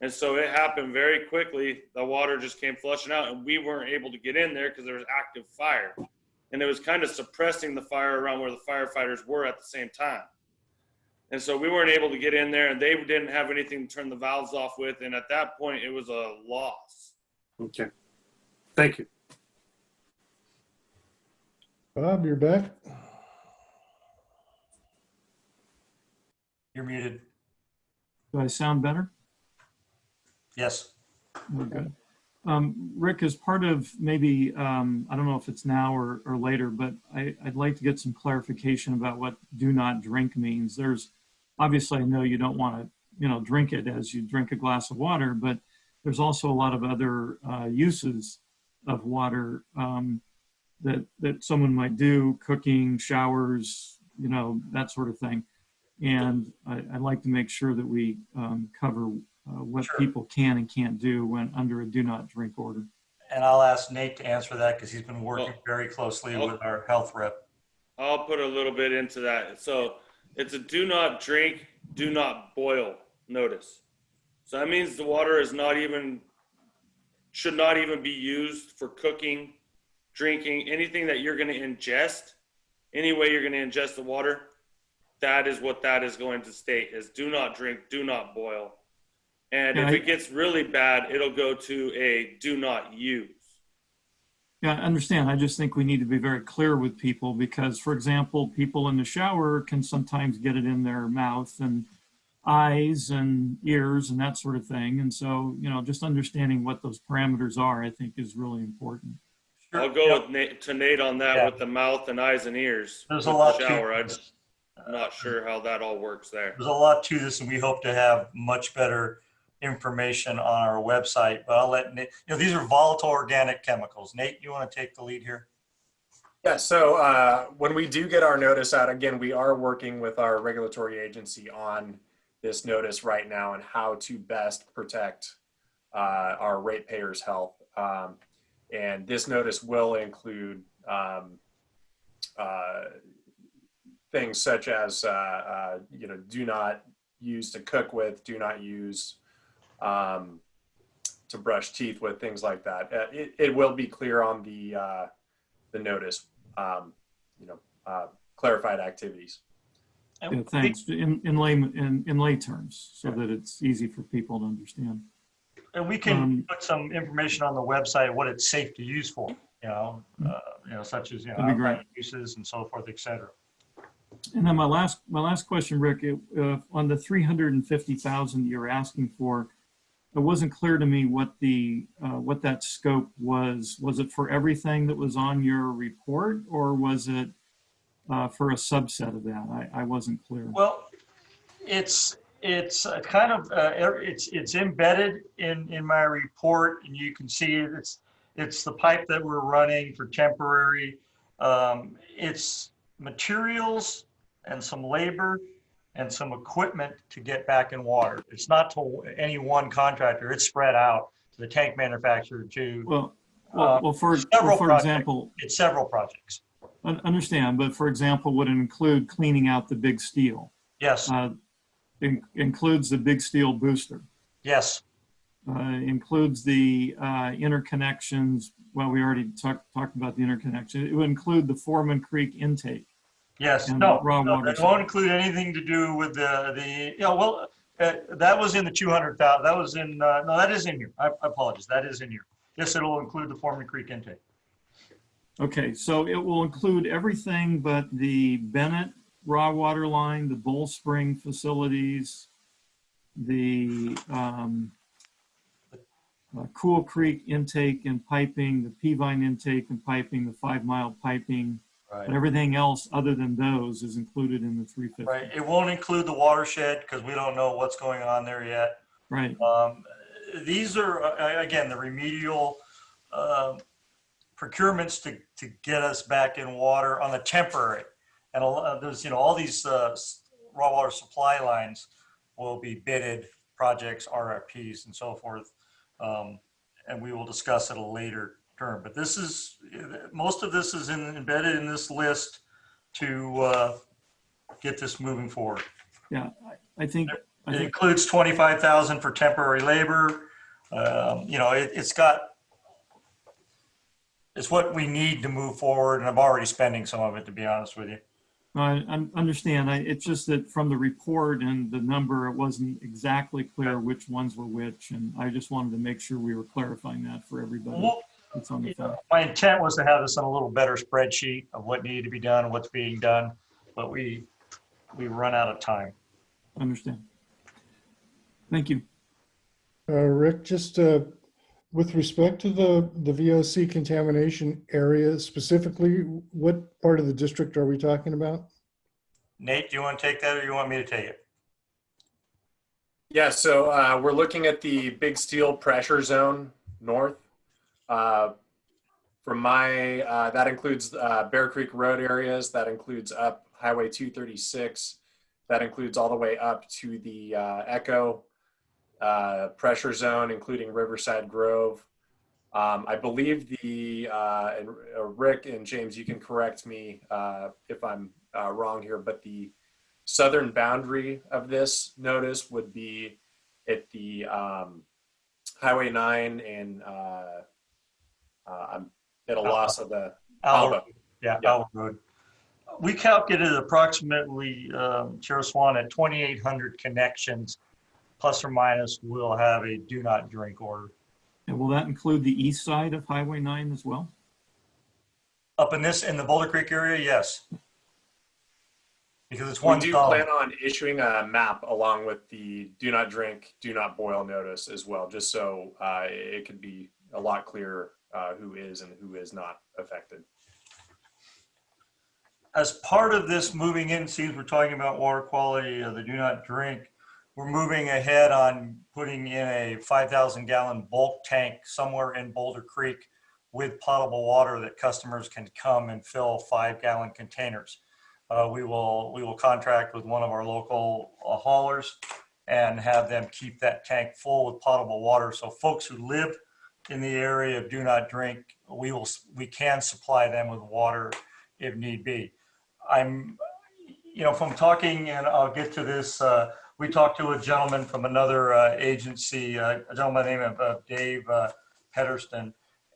And so it happened very quickly. The water just came flushing out, and we weren't able to get in there because there was active fire. And it was kind of suppressing the fire around where the firefighters were at the same time. And so we weren't able to get in there, and they didn't have anything to turn the valves off with. And at that point, it was a loss. okay. Thank you. Bob, you're back. you're muted. Do I sound better? Yes. We're good. Um, Rick, as part of maybe, um, I don't know if it's now or, or later, but I, I'd like to get some clarification about what do not drink means. There's, obviously I know you don't want to, you know, drink it as you drink a glass of water, but there's also a lot of other uh, uses of water um, that, that someone might do, cooking, showers, you know, that sort of thing. And I, I'd like to make sure that we um, cover uh, what Sure. people can and can't do when under a do not drink order. And I'll ask Nate to answer that because he's been working Well, very closely I'll- with our health rep. I'll put a little bit into that. So it's a do not drink, do not boil notice. So that means the water is not even, should not even be used for cooking, drinking, anything that you're going to ingest. Any way you're going to ingest the water, that is what that is going to state is do not drink, do not boil. And if it gets really bad, it'll go to a do not use. Yeah, I understand. I just think we need to be very clear with people because, for example, people in the shower can sometimes get it in their mouth and eyes and ears and that sort of thing. And so, you know, just understanding what those parameters are, I think is really important. I'll go with Nate, to Nate on that Yeah. with the mouth and eyes and ears. There's a lot the shower. I this. I'm not sure how that all works there. There's a lot to this and we hope to have much better information on our website. But I'll let Nate, you know, these are volatile organic chemicals. Nate, you want to take the lead here? Yeah, so uh, when we do get our notice out, again, we are working with our regulatory agency on this notice right now and how to best protect uh, our ratepayers' health. Um, and this notice will include um, uh, things such as, uh, uh, you know, do not use to cook with, do not use um, to brush teeth with, things like that. Uh, it, it will be clear on the uh, the notice, um, you know, uh, clarified activities. And thanks. In, in lay, in, in lay terms, so that it's easy for people to understand. And we can Um, put some information on the website, what it's safe to use for, you know, uh, you know, such as, you know, great. uses and so forth, etc. And then my last, my last question, Rick, it, uh, on the 350,000 you're asking for, it wasn't clear to me what the, uh, what that scope was. Was it for everything that was on your report or was it uh, for a subset of that? I, I wasn't clear. Well, it's, It's kind of, uh, er- it's, it's embedded in, in my report and you can see it. It's, it's the pipe that we're running for temporary. Um, It's materials and some labor and some equipment to get back in water. It's not to any one contractor. It's spread out to the tank manufacturer to, Well, well, Uh, well, for, several well, for projects. example, it's several projects. I understand, but for example, would include cleaning out the big steel? Yes, Uh, in- Includes the big steel booster, yes, uh, includes the uh, interconnections, well, we already talked, talked about the interconnection. It would include the Foreman Creek intake. Yes. And No, raw no, water that won't include anything to do with the, the, yeah, well, uh, that was in the 200,000, that was in, uh, no, that is in here. I I apologize, that is in here. Yes, it'll include the Foreman Creek intake. Okay, so it will include everything but the Bennett raw water line, the Bull Spring facilities, the um, uh, Cool Creek intake and piping, the Peavine intake and piping, the Five Mile piping, Right. but everything else other than those is included in the 350. Right, it won't include the watershed because we don't know what's going on there yet. Right, Um, These are, uh, again, the remedial um, procurements to, to get us back in water on the temporary. And a there's, you know, all these uh, raw water supply lines will be bidded, projects, RFPs and so forth. Um, And we will discuss at a later term. But this is, most of this is in- embedded in this list to uh, get this moving forward. yeah, I- I think, I It think, includes twenty-five thousand for temporary labor. Um, You know, it, it's got, it's what we need to move forward, and I'm already spending some of it, to be honest with you. I I understand, I- it's just that from the report and the number, it wasn't exactly clear which ones were which, and I just wanted to make sure we were clarifying that for everybody Well, that's on the phone. My intent was to have this on a little better spreadsheet of what needed to be done what's being done, but we, we run out of time. Understand. Thank you. Uh, Rick, just uh, with respect to the, the VOC contamination area specifically, what part of the district are we talking about? Nate, do you want to take that or do you want me to take it? Yeah, so uh, we're looking at the big steel pressure zone north. Uh, From my, uh, that includes uh, Bear Creek Road areas, that includes up Highway 236, that includes all the way up to the uh, Echo uh, pressure zone, including Riverside Grove. Um, I believe the, and Rick and James, you can correct me if I'm wrong here, but the southern boundary of this notice would be at the um, Highway 9 and uh, uh, I'm at a loss of the Alba. Alba. Yeah, Yeah. Alba Road. We calculated approximately, um, Chair Swan, at 2,800 connections, plus or minus, we'll have a do not drink order. And will that include the east side of Highway 9 as well? Up in this, in the Boulder Creek area, yes. Because it's We one do zone. plan on issuing a map along with the do not drink, do not boil notice as well, just so uh, it could be a lot clearer uh, who is and who is not affected. As part of this moving in, since we're talking about water quality, uh, the do not drink, we're moving ahead on putting in a 5,000 gallon bulk tank somewhere in Boulder Creek with potable water that customers can come and fill five gallon containers. Uh, we will, we will contract with one of our local uh, haulers and have them keep that tank full with potable water. So folks who live in the area of do not drink, we will, we can supply them with water if need be. I'm, you know, from talking, and I'll get to this, uh, we talked to a gentleman from another uh, agency, uh, a gentleman named uh, Dave uh, Pedersen,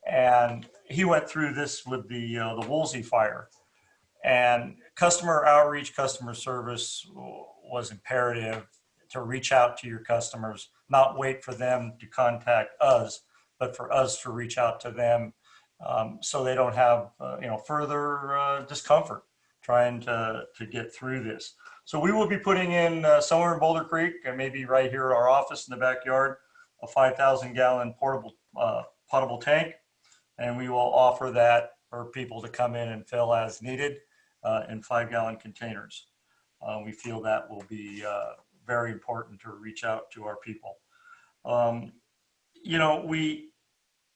and he went through this with the, uh, the Woolsey fire. And customer outreach, customer service was imperative to reach out to your customers, not wait for them to contact us, but for us to reach out to them um, so they don't have, uh, you know, further uh, discomfort trying to, to get through this. So we will be putting in uh, somewhere in Boulder Creek, and maybe right here our office in the backyard, a 5,000 gallon portable uh, potable tank. And we will offer that for people to come in and fill as needed uh, in five gallon containers. Uh, We feel that will be very important to reach out to our people. Um, you know, we,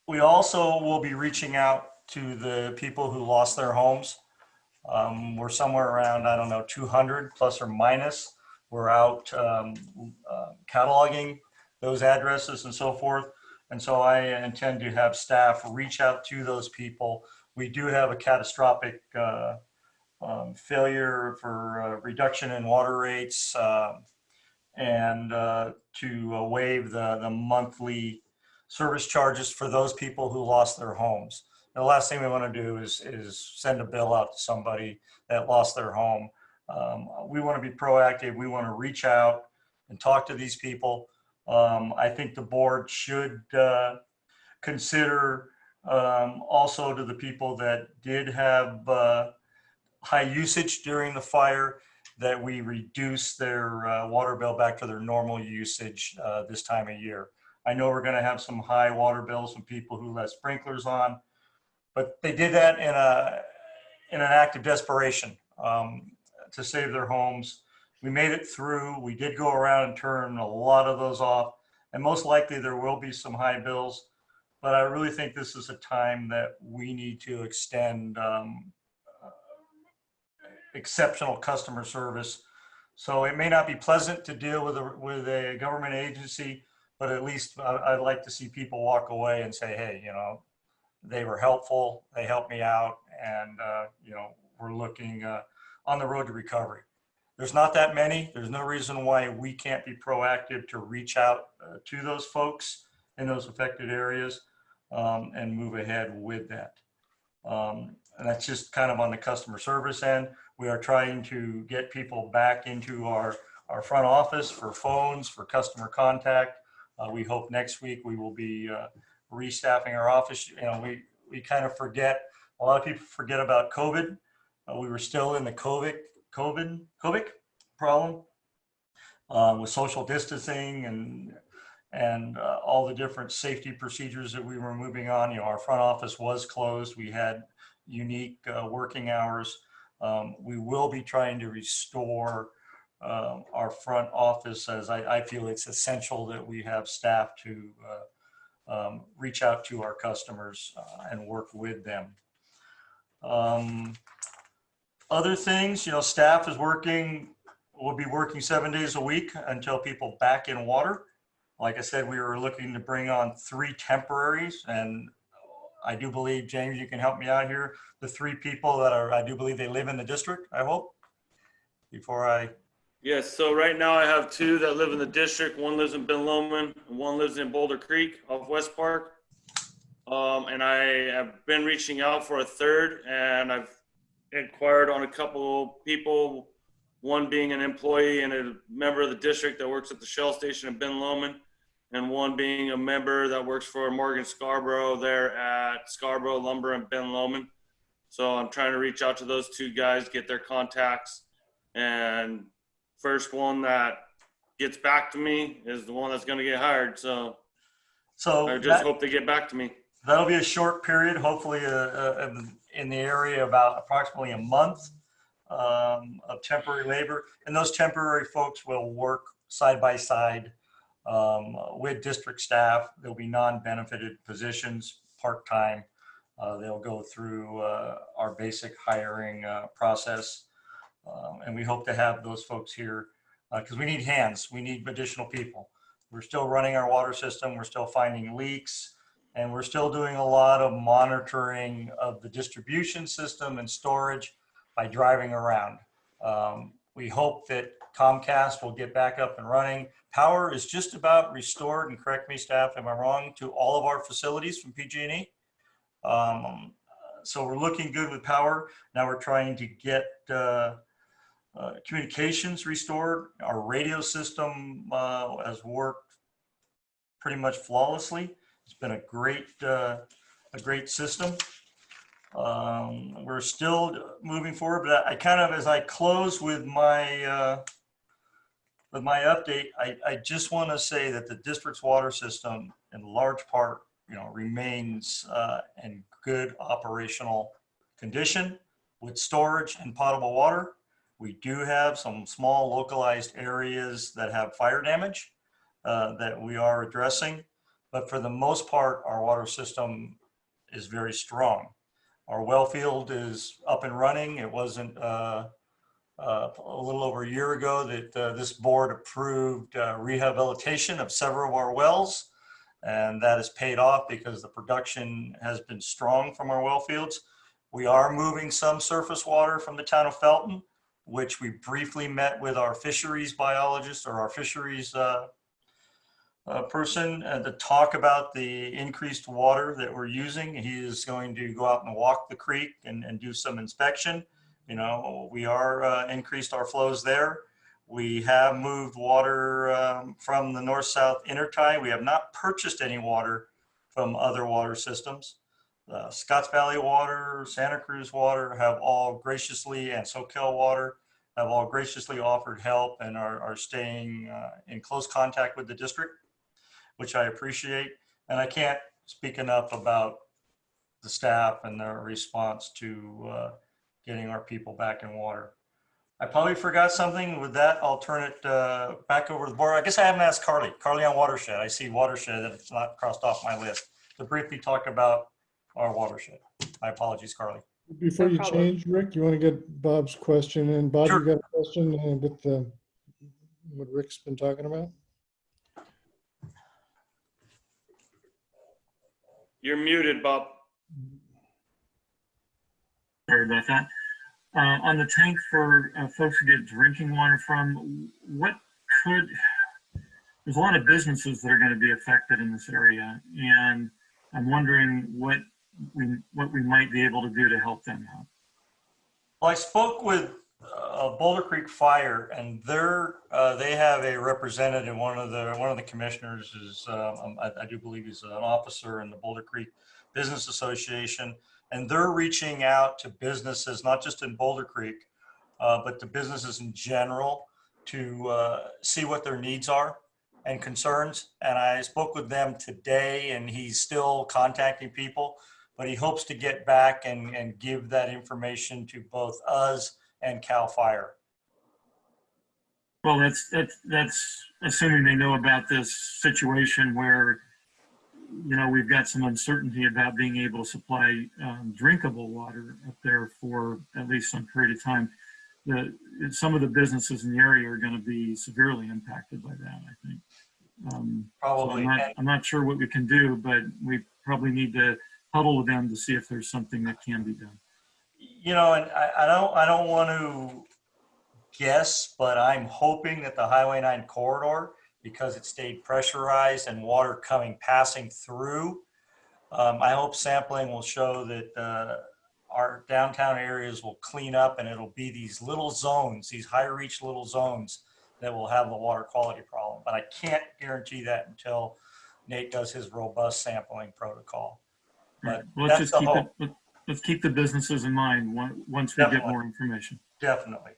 we also will be reaching out to the people who lost their homes. Um, we're somewhere around, I don't know, 200 plus or minus. We're out um, uh, cataloging those addresses and so forth. And so I intend to have staff reach out to those people. We do have a catastrophic uh, um, failure for uh, reduction in water rates uh, and uh, to waive the, the monthly service charges for those people who lost their homes. The last thing we want to do is, is send a bill out to somebody that lost their home. Um, we want to be proactive. We want to reach out and talk to these people. Um, I think the board should uh, consider um, also to the people that did have uh, high usage during the fire that we reduce their uh, water bill back to their normal usage uh, this time of year. I know we're going to have some high water bills from people who let sprinklers on, but they did that in a in an act of desperation um, to save their homes. We made it through. We did go around and turn a lot of those off, and most likely there will be some high bills. But I really think this is a time that we need to extend um, exceptional customer service. So it may not be pleasant to deal with a, with a government agency, but at least I'd like to see people walk away and say, hey, you know, they were helpful, they helped me out, and, uh, you know, we're looking uh, on the road to recovery. There's not that many. There's no reason why we can't be proactive to reach out uh, to those folks in those affected areas um, and move ahead with that. Um, and that's just kind of on the customer service end. We are trying to get people back into our, our front office for phones, for customer contact. Uh, we hope next week we will be uh, restaffing our office. You know, we, we kind of forget, a lot of people forget about COVID. Uh, we were still in the COVID, COVID, COVID problem uh, with social distancing and and uh, all the different safety procedures that we were moving on. You know, our front office was closed. We had unique uh, working hours. Um, we will be trying to restore um, our front office as I, I, feel it's essential that we have staff to uh, um, reach out to our customers uh, and work with them. Um, other things, you know, staff is working, will be working seven days a week until people back in water. Like I said, we were looking to bring on three temporaries and I do believe, James, you can help me out here. The three people that are, I do believe they live in the district, I hope, before I, Yes, so right now I have two that live in the district. One lives in Ben Lomond, and one lives in Boulder Creek off West Park. Um, and I have been reaching out for a third, and I've inquired on a couple people, one being an employee and a member of the district that works at the Shell station in Ben Lomond, and one being a member that works for Morgan Scarborough there at Scarborough Lumber and Ben Lomond. So I'm trying to reach out to those two guys, get their contacts, and first one that gets back to me is the one that's going to get hired. So so I just that- hope they get back to me. that'll be a short period, hopefully uh, uh, in the area about approximately a month um, of temporary labor. And those temporary folks will work side by side um, with district staff. There'll be non-benefited positions, part-time. Uh, They'll go through uh, our basic hiring uh, process. Um, And we hope to have those folks here because we need hands. We need additional people. We're still running our water system. We're still finding leaks. And we're still doing a lot of monitoring of the distribution system and storage by driving around. Um, we hope that Comcast will get back up and running. Power is just about restored, and correct me staff, am I wrong, to all of our facilities from PG&E. Um, so we're looking good with power. Now we're trying to get uh, uh, communications restored. Our radio system uh, has worked pretty much flawlessly. It's been a great, uh, a great system. Um, we're still moving forward, but I kind of, as I close with my, uh, with my update, I, I just want to say that the district's water system in large part, you know, remains uh, in good operational condition with storage and potable water. We do have some small localized areas that have fire damage uh, that we are addressing. But for the most part, our water system is very strong. Our well field is up and running. It wasn't uh, uh, a little over a year ago that uh, this board approved uh, rehabilitation of several of our wells. And that has paid off because the production has been strong from our well fields. We are moving some surface water from the town of Felton, which we briefly met with our fisheries biologist or our fisheries uh, uh, person uh, to talk about the increased water that we're using. He is going to go out and walk the creek and, and do some inspection. You know, we are uh, increased our flows there. We have moved water um, from the north-south intertie. We have not purchased any water from other water systems. Uh, Scotts Valley Water, Santa Cruz Water have all graciously, and Soquel Water have all graciously offered help and are, are staying uh, in close contact with the district, which I appreciate. And I can't speak enough about the staff and their response to uh, getting our people back in water. I probably forgot something. With that, I'll turn it uh, back over to the board. I guess I haven't asked Carly. Carly on watershed. I see watershed it's not crossed off my list. To briefly talk about our watershed. My apologies, Carly. Before No you problem. change, Rick, you want to get Bob's question in? Bob, Sure. you got a question uh, with the, what Rick's been talking about? You're muted, Bob. Sorry about that. Uh, on the tank for uh, folks who get drinking water from, what could, there's a lot of businesses that are going to be affected in this area. And I'm wondering what we, what we might be able to do to help them out. Well, I spoke with uh, Boulder Creek Fire, and they're uh, they have a representative. One of the one of the commissioners is um, I, I do believe he's an officer in the Boulder Creek Business Association, and they're reaching out to businesses, not just in Boulder Creek, uh, but to businesses in general to uh, see what their needs are and concerns. And I spoke with them today, and he's still contacting people but he hopes to get back and, and give that information to both us and CAL FIRE. Well, that's, that's, that's assuming they know about this situation where, you know, we've got some uncertainty about being able to supply um, drinkable water up there for at least some period of time. The, some of the businesses in the area are going to be severely impacted by that, I think. Um, so Probably. I'm not, I'm not sure what we can do, but we probably need to huddle them to see if there's something that can be done. You know, and I, I don't, I don't want to guess, but I'm hoping that the Highway 9 corridor, because it stayed pressurized and water coming, passing through, um, I hope sampling will show that uh, our downtown areas will clean up and it'll be these little zones, these high reach little zones that will have the water quality problem. But I can't guarantee that until Nate does his robust sampling protocol. But Let's just keep hope. it, let- let's keep the businesses in mind once we get more information. Definitely.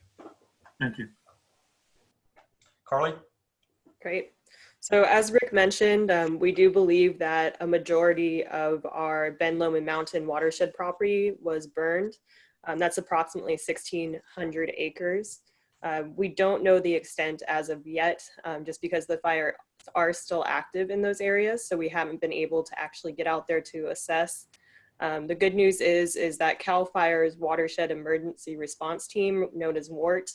Thank you. Carly? Great. So as Rick mentioned, um, we do believe that a majority of our Ben Lomond Mountain watershed property was burned. Um, that's approximately 1,600 acres. Uh, we don't know the extent as of yet, um, just because the are still active in those areas. So we haven't been able to actually get out there to assess. Um, the good news is, is that CAL FIRE's Watershed Emergency Response Team, known as WERT,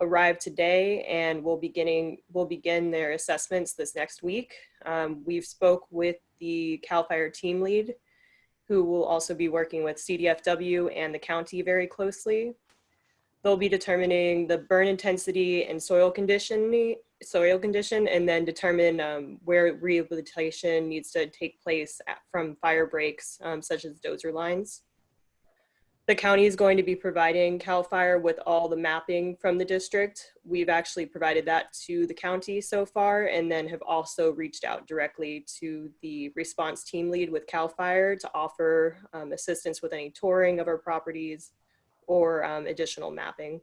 arrived today and will beginning will begin their assessments this next week. Um, we've spoke with the CAL FIRE team lead, who will also be working with CDFW and the county very closely. They'll be determining the burn intensity and soil condition, soil condition, and then determine um, where rehabilitation needs to take place at, from fire breaks, um, such as dozer lines. The county is going to be providing CAL FIRE with all the mapping from the district. We've actually provided that to the county so far and then have also reached out directly to the response team lead with CAL FIRE to offer um, assistance with any touring of our properties or um, additional mapping.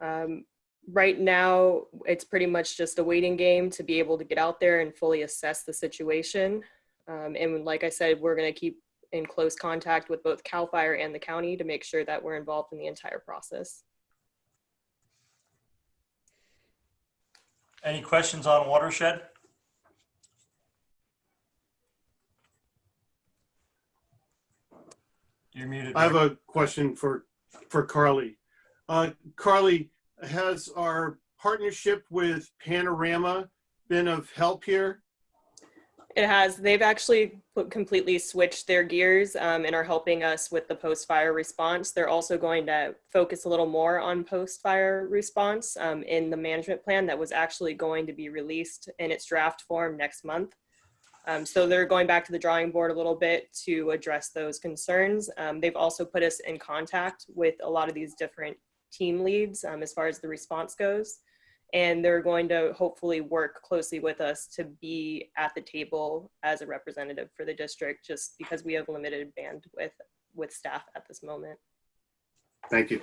Um, right now it's pretty much just a waiting game to be able to get out there and fully assess the situation. Um, and like I said, we're going to keep in close contact with both CAL FIRE and the county to make sure that we're involved in the entire process. Any questions on watershed? You're muted. I have a question for, for Carly. Uh, Carly, has our partnership with Panorama been of help here? It has. They've actually put- completely switched their gears um, and are helping us with the post-fire response. They're also going to focus a little more on post-fire response um, in the management plan that was actually going to be released in its draft form next month. Um, so they're going back to the drawing board a little bit to address those concerns. Um, they've also put us in contact with a lot of these different team leads um, as far as the response goes and they're going to hopefully work closely with us to be at the table as a representative for the district just because we have limited bandwidth with staff at this moment. Thank you.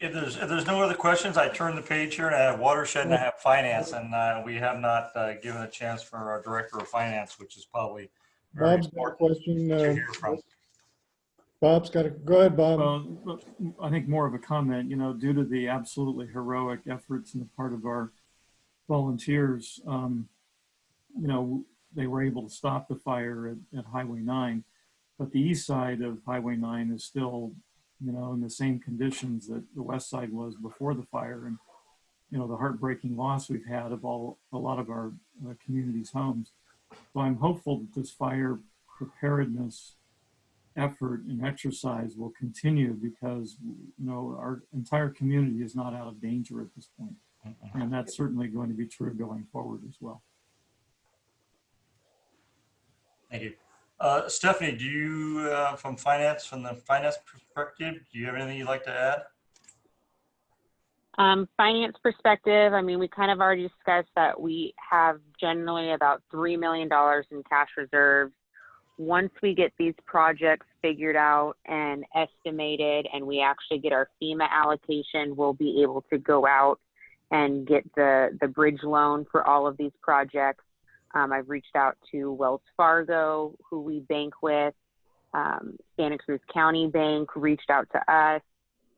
If there's, if there's no other questions, I turn the page here and I have watershed and I have finance and uh, we have not uh, given a chance for our director of finance, which is probably very Bob's got a important question. to uh, hear from. Bob's got a, go ahead, Bob. Well, I think more of a comment, you know, due to the absolutely heroic efforts on the part of our volunteers, um, you know, they were able to stop the fire at, at Highway 9. But the east side of Highway 9 is still, you know, in the same conditions that the west side was before the fire. And, you know, the heartbreaking loss we've had of all, a lot of our uh, community's homes. So I'm hopeful that this fire preparedness effort and exercise will continue because, you know, our entire community is not out of danger at this point. And that's certainly going to be true going forward as well. Thank you. Uh, Stephanie, do you, uh, from finance, from the finance perspective, do you have anything you'd like to add? Um, finance perspective, I mean, we kind of already discussed that we have generally about $3 million in cash reserves. Once we get these projects figured out and estimated and we actually get our FEMA allocation, we'll be able to go out and get the, the bridge loan for all of these projects. Um, I've reached out to Wells Fargo, who we bank with. Um, Santa Cruz County Bank reached out to us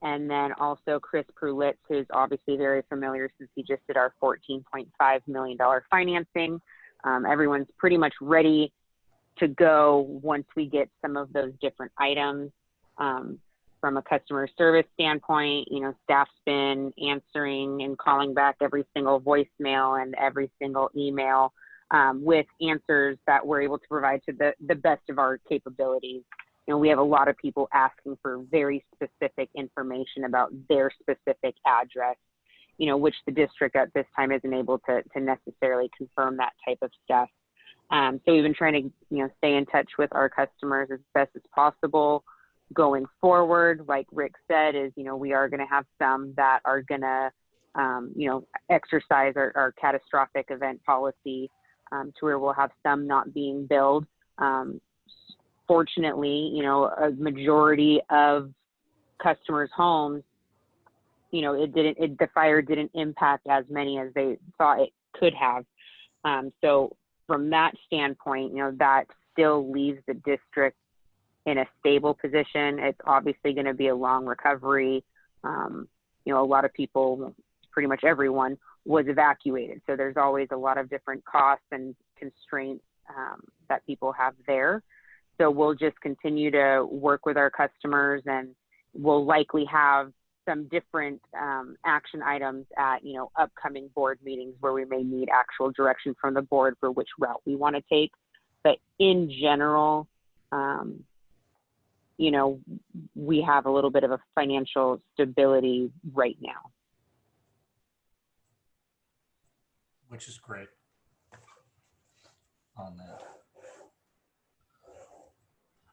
and then also Chris Prulitz, who's obviously very familiar since he just did our $14.5 million financing. Um, everyone's pretty much ready to go once we get some of those different items. Um, from a customer service standpoint, you know, staff's been answering and calling back every single voicemail and every single email um, with answers that we're able to provide to the, the best of our capabilities you know, we have a lot of people asking for very specific information about their specific address, you know, which the district at this time isn't able to, to necessarily confirm that type of stuff. Um, so we've been trying to, you know, stay in touch with our customers as best as possible. Going forward, like Rick said, is, you know, we are going to have some that are going to, um, you know, exercise our, our catastrophic event policy um, to where we'll have some not being billed. Um, fortunately, you know, a majority of customers' homes, you know, it didn't, it, the fire didn't impact as many as they thought it could have. Um, so from that standpoint, you know, that still leaves the district in a stable position. It's obviously going to be a long recovery. Um, you know, a lot of people, pretty much everyone, was evacuated. So there's always a lot of different costs and constraints um, that people have there. So we'll just continue to work with our customers and we'll likely have some different um, action items at, you know, upcoming board meetings where we may need actual direction from the board for which route we want to take. But in general, um, you know, we have a little bit of a financial stability right now. Which is great on that.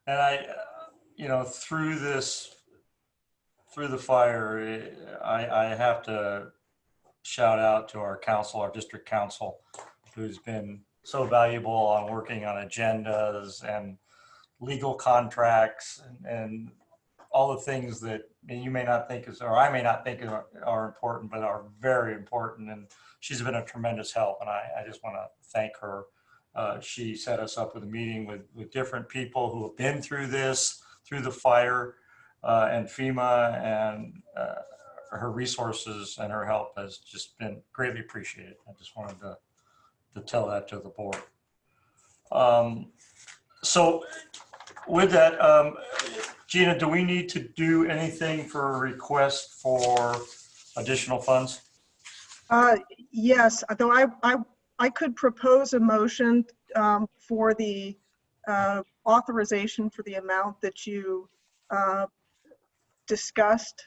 And I, uh, you know, through this, through the fire, eh, I, I have to shout out to our counsel, our district counsel, who's been so valuable on working on agendas and legal contracts and, and all the things that you may not think is, or I may not think are, are important, but are very important. And she's been a tremendous help. And I, I just want to thank her uh, she set us up with a meeting with, with different people who have been through this, through the fire and FEMA and uh, her resources and her help has just been greatly appreciated. I just wanted to, to tell that to the board. Um, so with that, um, Gina, do we need to do anything for a request for additional funds? Uh, Yes, though I, I, I could propose a motion um, for the uh, authorization for the amount that you uh, discussed.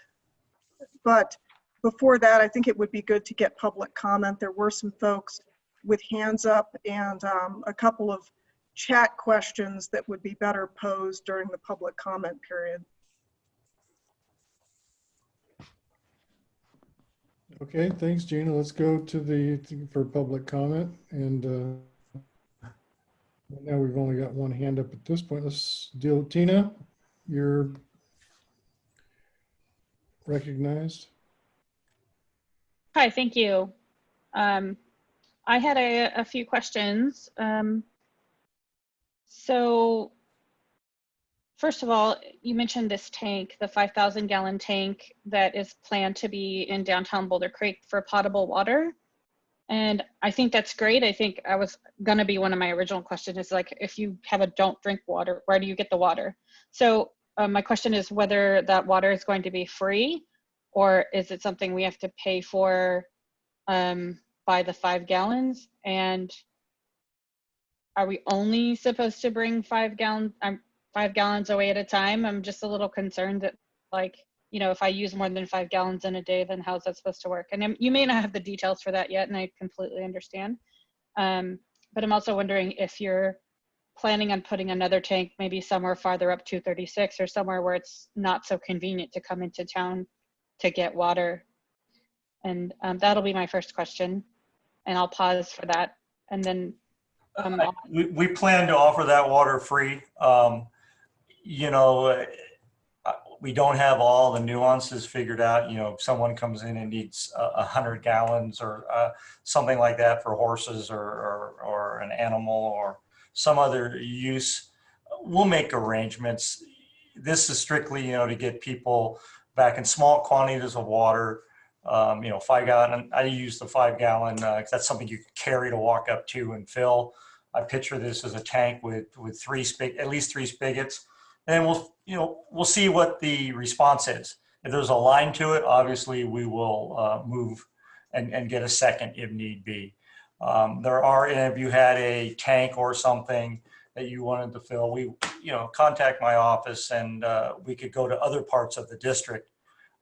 But before that, I think it would be good to get public comment. There were some folks with hands up and um, a couple of chat questions that would be better posed during the public comment period. Okay, thanks, Gina. Let's go to the, for public comment and uh, now we've only got one hand up at this point. Let's deal, Tina, you're recognized. Hi, thank you. Um, I had a, a few questions. Um, so first of all, you mentioned this tank, the 5,000 gallon tank that is planned to be in downtown Boulder Creek for potable water. And I think that's great. I think I was gonna be one of my original questions is like, if you have a don't drink water, where do you get the water? So uh, my question is whether that water is going to be free or is it something we have to pay for um, by the five gallons? And are we only supposed to bring five gallons, um, five gallons away at a time? I'm just a little concerned that like, you know, if I use more than five gallons in a day, then how's that supposed to work? And I'm- you may not have the details for that yet, and I completely understand. Um, but I'm also wondering if you're planning on putting another tank maybe somewhere farther up 236 or somewhere where it's not so convenient to come into town to get water. And um, that'll be my first question. And I'll pause for that. And then um, We, we plan to offer that water free. Um, you know, uh, we don't have all the nuances figured out. You know, if someone comes in and needs a, a hundred gallons or uh, something like that for horses or, or, or an animal or some other use, we'll make arrangements. This is strictly, you know, to get people back in small quantities of water. Um, you know, five gallon, I use the five gallon, uh, that's something you can carry to walk up to and fill. I picture this as a tank with, with three spig, at least three spigots. And we'll, you know, we'll see what the response is. If there's a line to it, obviously we will uh, move and, and get a second if need be. Um, there are, and if you had a tank or something that you wanted to fill, we, you know, contact my office and uh, we could go to other parts of the district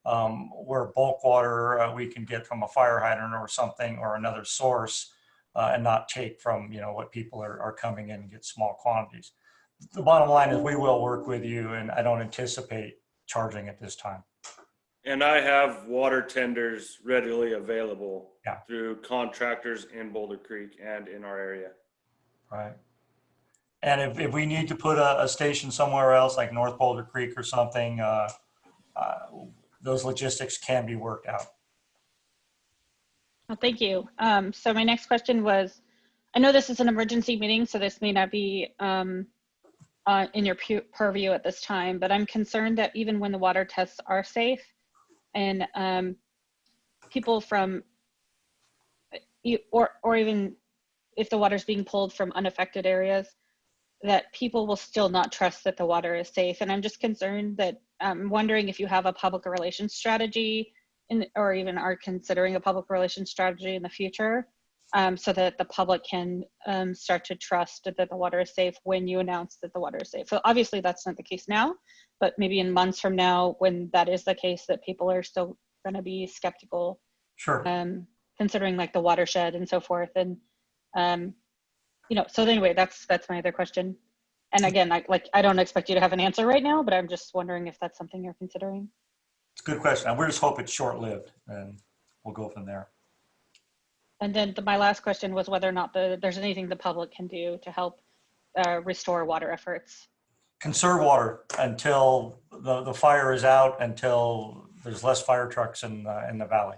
um, where bulk water uh, we can get from a fire hydrant or something or another source uh, and not take from, you know, what people are, are coming in and get small quantities. The bottom line is we will work with you and I don't anticipate charging at this time. And I have water tenders readily available Yeah. through contractors in Boulder Creek and in our area. Right. And if, if we need to put a, a station somewhere else, like North Boulder Creek or something, uh, uh, those logistics can be worked out. Well, thank you. Um, so my next question was, I know this is an emergency meeting, so this may not be um, uh, in your pu- purview at this time, but I'm concerned that even when the water tests are safe and um, people from, or, or even if the water's being pulled from unaffected areas, that people will still not trust that the water is safe. And I'm just concerned that I'm wondering if you have a public relations strategy in, or even are considering a public relations strategy in the future um, so that the public can um, start to trust that the water is safe when you announce that the water is safe. So obviously that's not the case now, but maybe in months from now, when that is the case, that people are still going to be skeptical, Sure. um, considering like the watershed and so forth. And um, you know, so anyway, that's that's my other question. And again, I like I don't expect you to have an answer right now, but I'm just wondering if that's something you're considering. It's a good question. We just hope it's short-lived and we'll go from there. And then the, my last question was whether or not the, there's anything the public can do to help uh, restore water efforts. Conserve water until the, the fire is out, until there's less fire trucks in, uh, in the valley.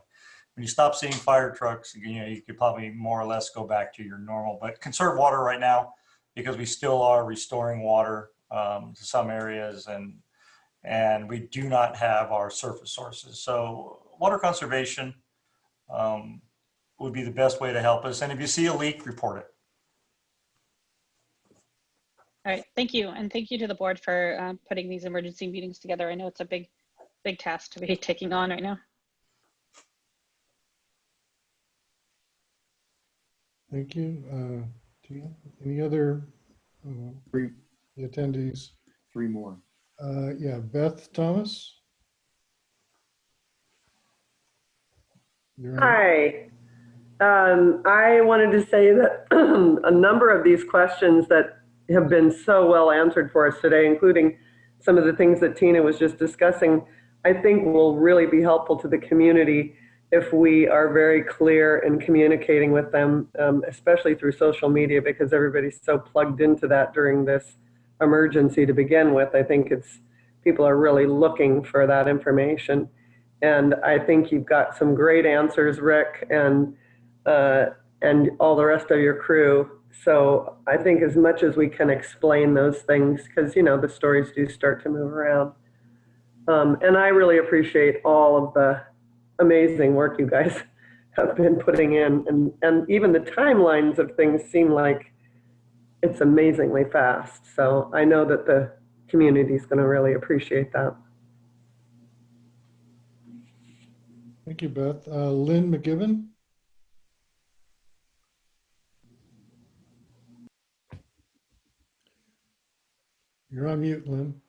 When you stop seeing fire trucks, you know, you could probably more or less go back to your normal, but conserve water right now because we still are restoring water um, to some areas and and we do not have our surface sources. So water conservation um, would be the best way to help us. And if you see a leak, report it. All right, thank you. And thank you to the board for um, putting these emergency meetings together. I know it's a big, big task to be [LAUGHS] taking on right now. Thank you. Uh, Tia, any other uh, Three, attendees? three more. Uh, Yeah, Beth Thomas? You're on. Hi. Um, I wanted to say that [CLEARS THROAT] a number of these questions that have been so well answered for us today, including some of the things that Tina was just discussing, I think will really be helpful to the community if we are very clear in communicating with them, um, especially through social media, because everybody's so plugged into that during this emergency to begin with. I think it's, people are really looking for that information. And I think you've got some great answers, Rick, and, uh, and all the rest of your crew. So I think as much as we can explain those things, because, you know, the stories do start to move around. Um, and I really appreciate all of the amazing work you guys [LAUGHS] have been putting in. And, and even the timelines of things seem like it's amazingly fast. So I know that the community is going to really appreciate that. Thank you, Beth. Uh, Lynn McGibbon? You're on mute, Lynn.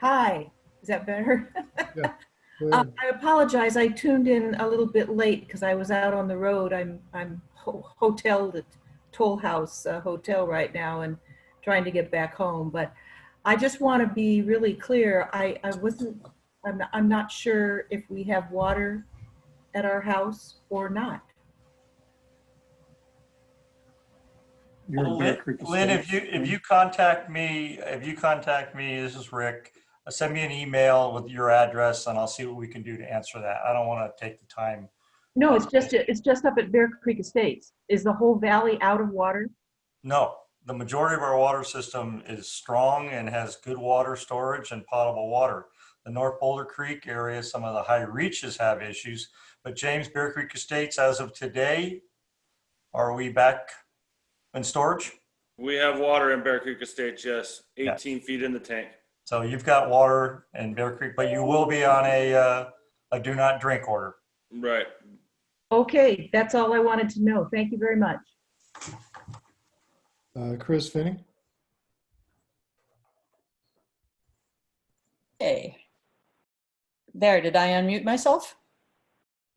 Hi, is that better? [LAUGHS] Yeah. Um. I apologize, I tuned in a little bit late because I was out on the road. I'm, I'm ho- hoteled at Toll House uh, Hotel right now and trying to get back home. But I just want to be really clear. I, I wasn't, I'm, I'm not sure if we have water at our house or not. You're in Well, Bear Lynn, Creek Lynn, if you, if you contact me, if you contact me, this is Rick, uh, send me an email with your address and I'll see what we can do to answer that. I don't want to take the time. No, it's just, it's just up at Bear Creek Estates. Is the whole valley out of water? No, the majority of our water system is strong and has good water storage and potable water. The North Boulder Creek area, some of the high reaches have issues, but James Bear Creek Estates, as of today, are we back in storage? We have water in Bear Creek Estates, yes, Yeah. 18 feet in the tank. So you've got water in Bear Creek, but you will be on a, uh, a do not drink order. Right. Okay, that's all I wanted to know. Thank you very much. Uh, Chris Finney? Okay. There, did I unmute myself?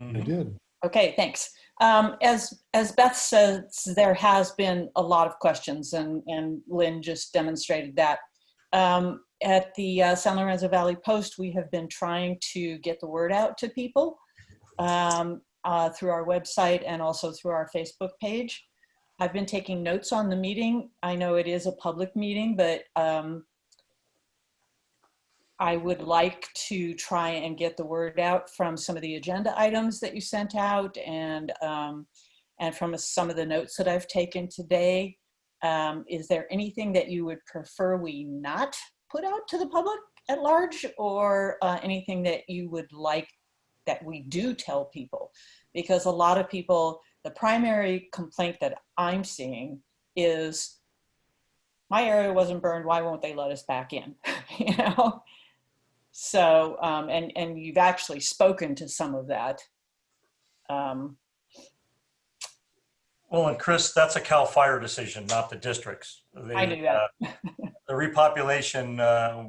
I did. Okay, thanks. Um, as, as Beth says, there has been a lot of questions and, and Lynn just demonstrated that. Um, at the uh, San Lorenzo Valley Post, we have been trying to get the word out to people um, uh, through our website and also through our Facebook page. I've been taking notes on the meeting. I know it is a public meeting, but um, I would like to try and get the word out from some of the agenda items that you sent out and um, and from some of the notes that I've taken today. Um, is there anything that you would prefer we not put out to the public at large or uh, anything that you would like that we do tell people? Because a lot of people, the primary complaint that I'm seeing is my area wasn't burned, why won't they let us back in? [LAUGHS] you know? So, um, and, and you've actually spoken to some of that. Um, Well, and Chris, that's a CAL FIRE decision, not the districts. I knew that. uh, The repopulation, uh,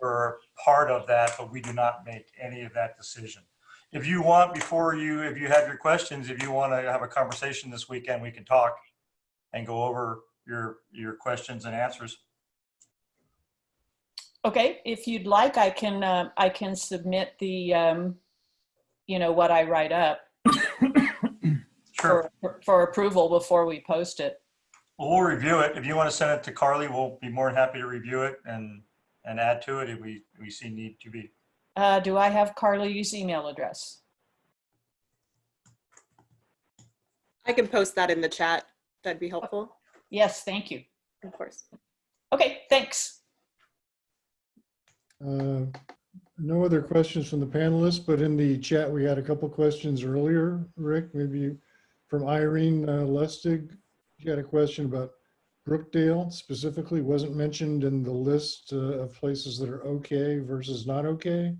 we're part of that, but we do not make any of that decision. If you want, before you, if you have your questions, if you want to have a conversation this weekend, we can talk and go over your, your questions and answers. Okay, if you'd like, I can, uh, I can submit the, um, you know, what I write up [COUGHS] Sure. for, for approval before we post it. Well, We'll review it. If you want to send it to Carly, we'll be more than happy to review it and, and add to it if we, we see need to be. Uh, do I have Carly's email address? I can post that in the chat. That'd be helpful. Yes, thank you. Of course. Okay, thanks. Uh, No other questions from the panelists, but in the chat, we had a couple questions earlier. Rick, maybe from Irene uh, Lustig. She had a question about Brookdale specifically, wasn't mentioned in the list uh, of places that are okay versus not okay.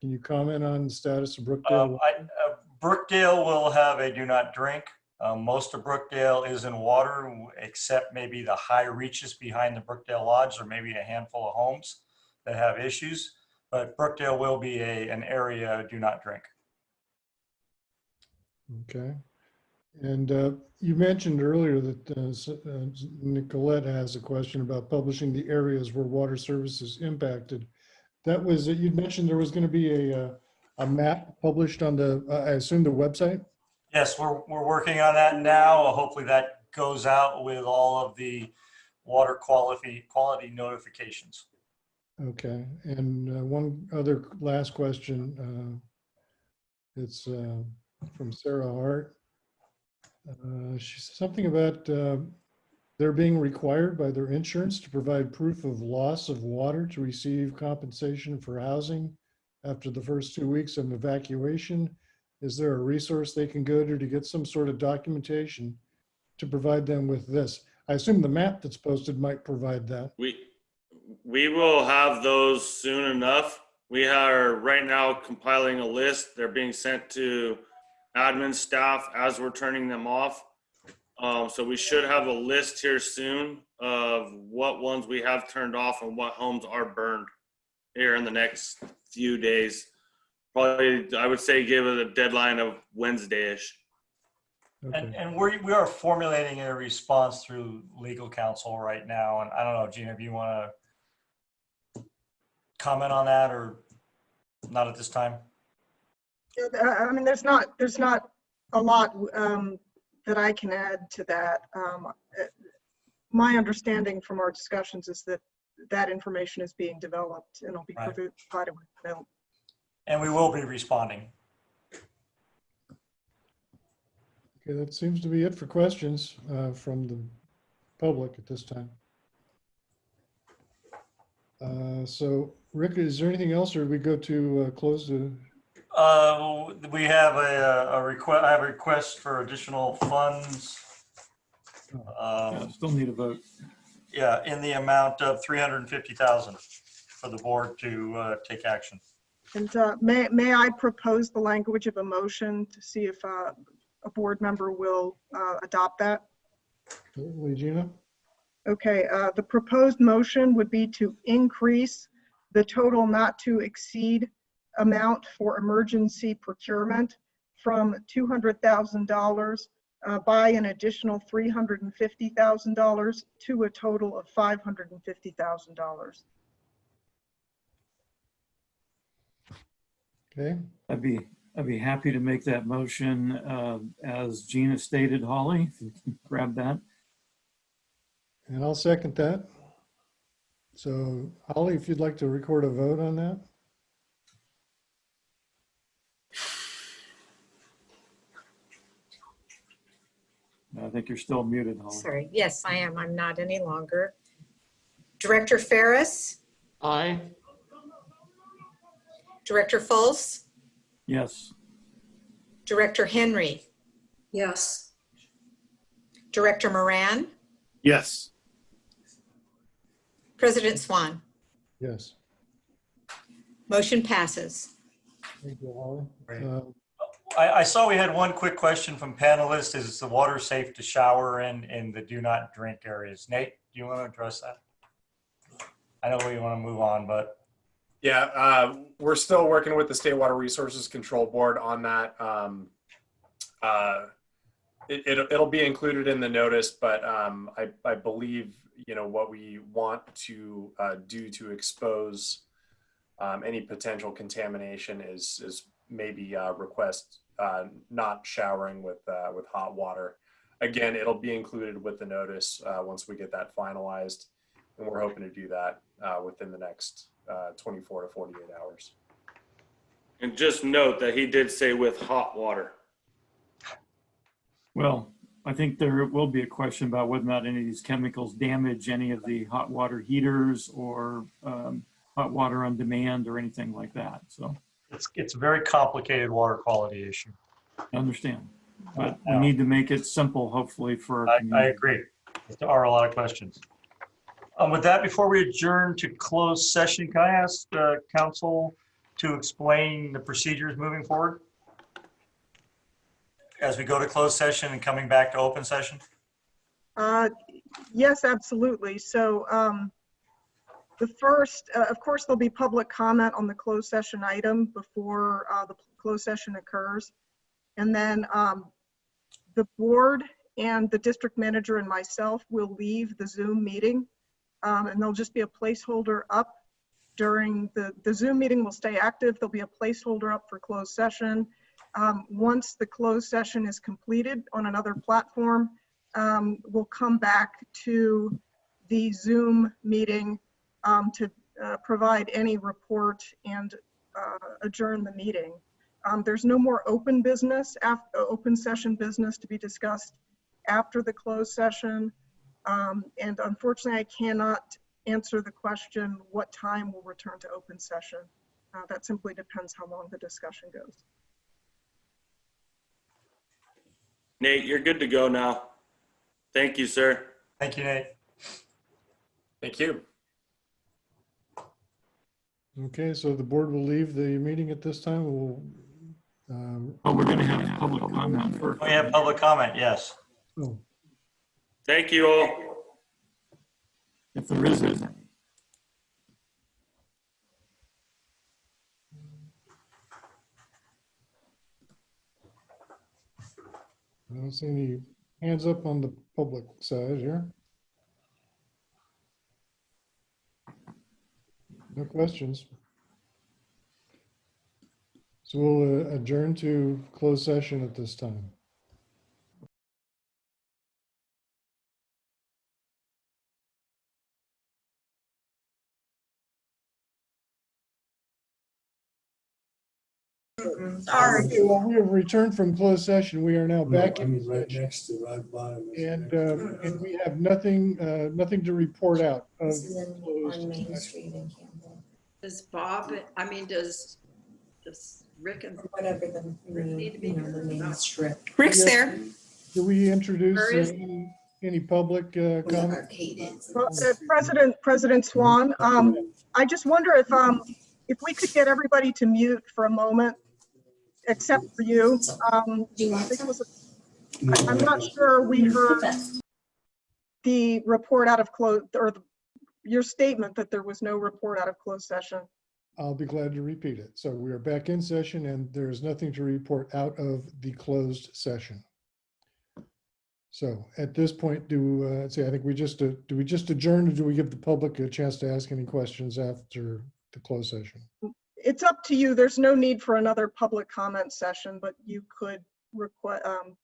Can you comment on the status of Brookdale? Um, I, uh, Brookdale will have a do not drink. Um, most of Brookdale is in water, except maybe the high reaches behind the Brookdale Lodge, or maybe a handful of homes that have issues. But Brookdale will be a, an area do not drink. Okay. And uh, you mentioned earlier that uh, s- uh, Nicolette has a question about publishing the areas where water services impacted. That was, you'd mentioned there was going to be a, uh, a map published on the, uh, I assume the website? Yes, we're, we're working on that now. Hopefully that goes out with all of the water quality, quality notifications. Okay, and uh, one other last question. uh, It's uh, from Sarah Hart. Uh, She said something about uh, they're being required by their insurance to provide proof of loss of water to receive compensation for housing after the first two weeks of evacuation. Is there a resource they can go to to get some sort of documentation to provide them with this? I assume the map that's posted might provide that. We, we will have those soon enough. We are right now compiling a list. They're being sent to admin staff as we're turning them off. Um, so we should have a list here soon of what ones we have turned off and what homes are burned here in the next few days. Probably, I would say give it a deadline of Wednesday-ish. And, and we, we are formulating a response through legal counsel right now. And I don't know, Gina, if you want to comment on that or not at this time? I I mean, there's not, there's not a lot um, that I can add to that. Um, uh, My understanding from our discussions is that that information is being developed and will be Right. provided with them. And we will be responding. Okay, that seems to be it for questions uh, from the public at this time. Uh, So Rick, is there anything else or we go to uh, close the, Uh, we have a, a request, I have a request for additional funds. Yeah, Um, Still need a vote. yeah, in the amount of three hundred and fifty thousand for the board to, uh, take action. And uh, may, may I propose the language of a motion to see if uh, a board member will uh, adopt that? certainly Gina? Okay, uh, the proposed motion would be to increase the total not to exceed amount for emergency procurement from $200,000 uh, by an additional $350,000 to a total of $550,000. Okay, I'd be, I'd be happy to make that motion uh, as Gina stated, Holly, if you can grab that. and I'll second that. So Holly, if you'd like to record a vote on that? I think you're still muted, Holly. Sorry, yes, I am. I'm not any longer. Director Ferris, Aye. Director Fultz, Yes, Director Henry, Yes. Director Moran, Yes. President Swan. Yes. Motion passes. Thank you, Holly. Great. Uh, I, I saw we had one quick question from panelists. Is the water safe to shower in, in the do not drink areas? Nate, do you want to address that? I know we want to move on, but Yeah, uh, we're still working with the State Water Resources Control Board on that. Um, uh, it, it'll, it'll be included in the notice, but um, I, I believe, you know, what we want to uh, do to expose um, any potential contamination is, is maybe uh, request uh, not showering with, uh, with hot water. Again, it'll be included with the notice uh, once we get that finalized. And we're hoping to do that uh, within the next uh, 24 to 48 hours. And just note that he did say with hot water. well, I think there will be a question about whether or not any of these chemicals damage any of the hot water heaters or um, hot water on demand or anything like that. So It's, it's a very complicated water quality issue. I understand. But we need to make it simple, hopefully, for I, I agree. There are a lot of questions. Um, with that, before we adjourn to close session, can I ask, uh, counsel to explain the procedures moving forward? As we go to closed session and coming back to open session? Uh, Yes, absolutely. So um, the first, uh, of course, there'll be public comment on the closed session item before uh, the closed session occurs. And then um, the board and the district manager and myself will leave the Zoom meeting. um, And there'll just be a placeholder up during the, the Zoom meeting will stay active. There'll be a placeholder up for closed session. Um, Once the closed session is completed on another platform, um, we'll come back to the Zoom meeting um, to uh, provide any report and uh, adjourn the meeting. Um, There's no more open business, af- uh, open session business to be discussed after the closed session. Um, And unfortunately, I cannot answer the question, what time we'll return to open session? Uh, That simply depends how long the discussion goes. Nate, you're good to go now. Thank you, sir. Thank you, Nate. Thank you. Okay, so the board will leave the meeting at this time. We'll, um, Oh, we're gonna have public comment first. We have public comment, yes. oh, Thank you all. If there is any. I don't see any hands up on the public side here. No questions. So we'll uh, adjourn to closed session at this time. Sorry. Okay, well, we have returned from closed session. We are now back in Right session. next to, right bottom. is- And, uh, and we have nothing, uh, nothing to report out of This is in- closed on Main session. Street in Campbell. Does Bob, I mean, does, does Rick and? Whatever the, Need to be you know, the main strip. Rick's there. Do we introduce Where is- uh, any, any public uh, comment? Arcade is. Well, uh, President, President Swan, um, I just wonder if, um, if we could get everybody to mute for a moment, except for you. Um, I think it was a, I'm not sure we heard the report out of close, or the- your statement that there was no report out of closed session. I'll be glad to repeat it. So we are back in session and there is nothing to report out of the closed session. So at this point, do, uh, say, I think we just, uh, do we just adjourn or do we give the public a chance to ask any questions after the closed session? It's up to you. There's no need for another public comment session, but you could request, um,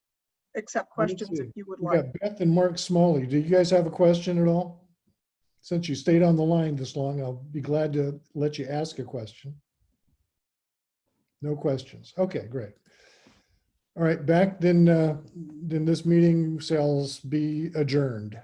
accept questions see. if you would We like. got Beth and Mark Smalley. Do you guys have a question at all? Since you stayed on the line this long, I'll be glad to let you ask a question. No questions. Okay, great. All right, back then, uh, then this meeting shall be adjourned.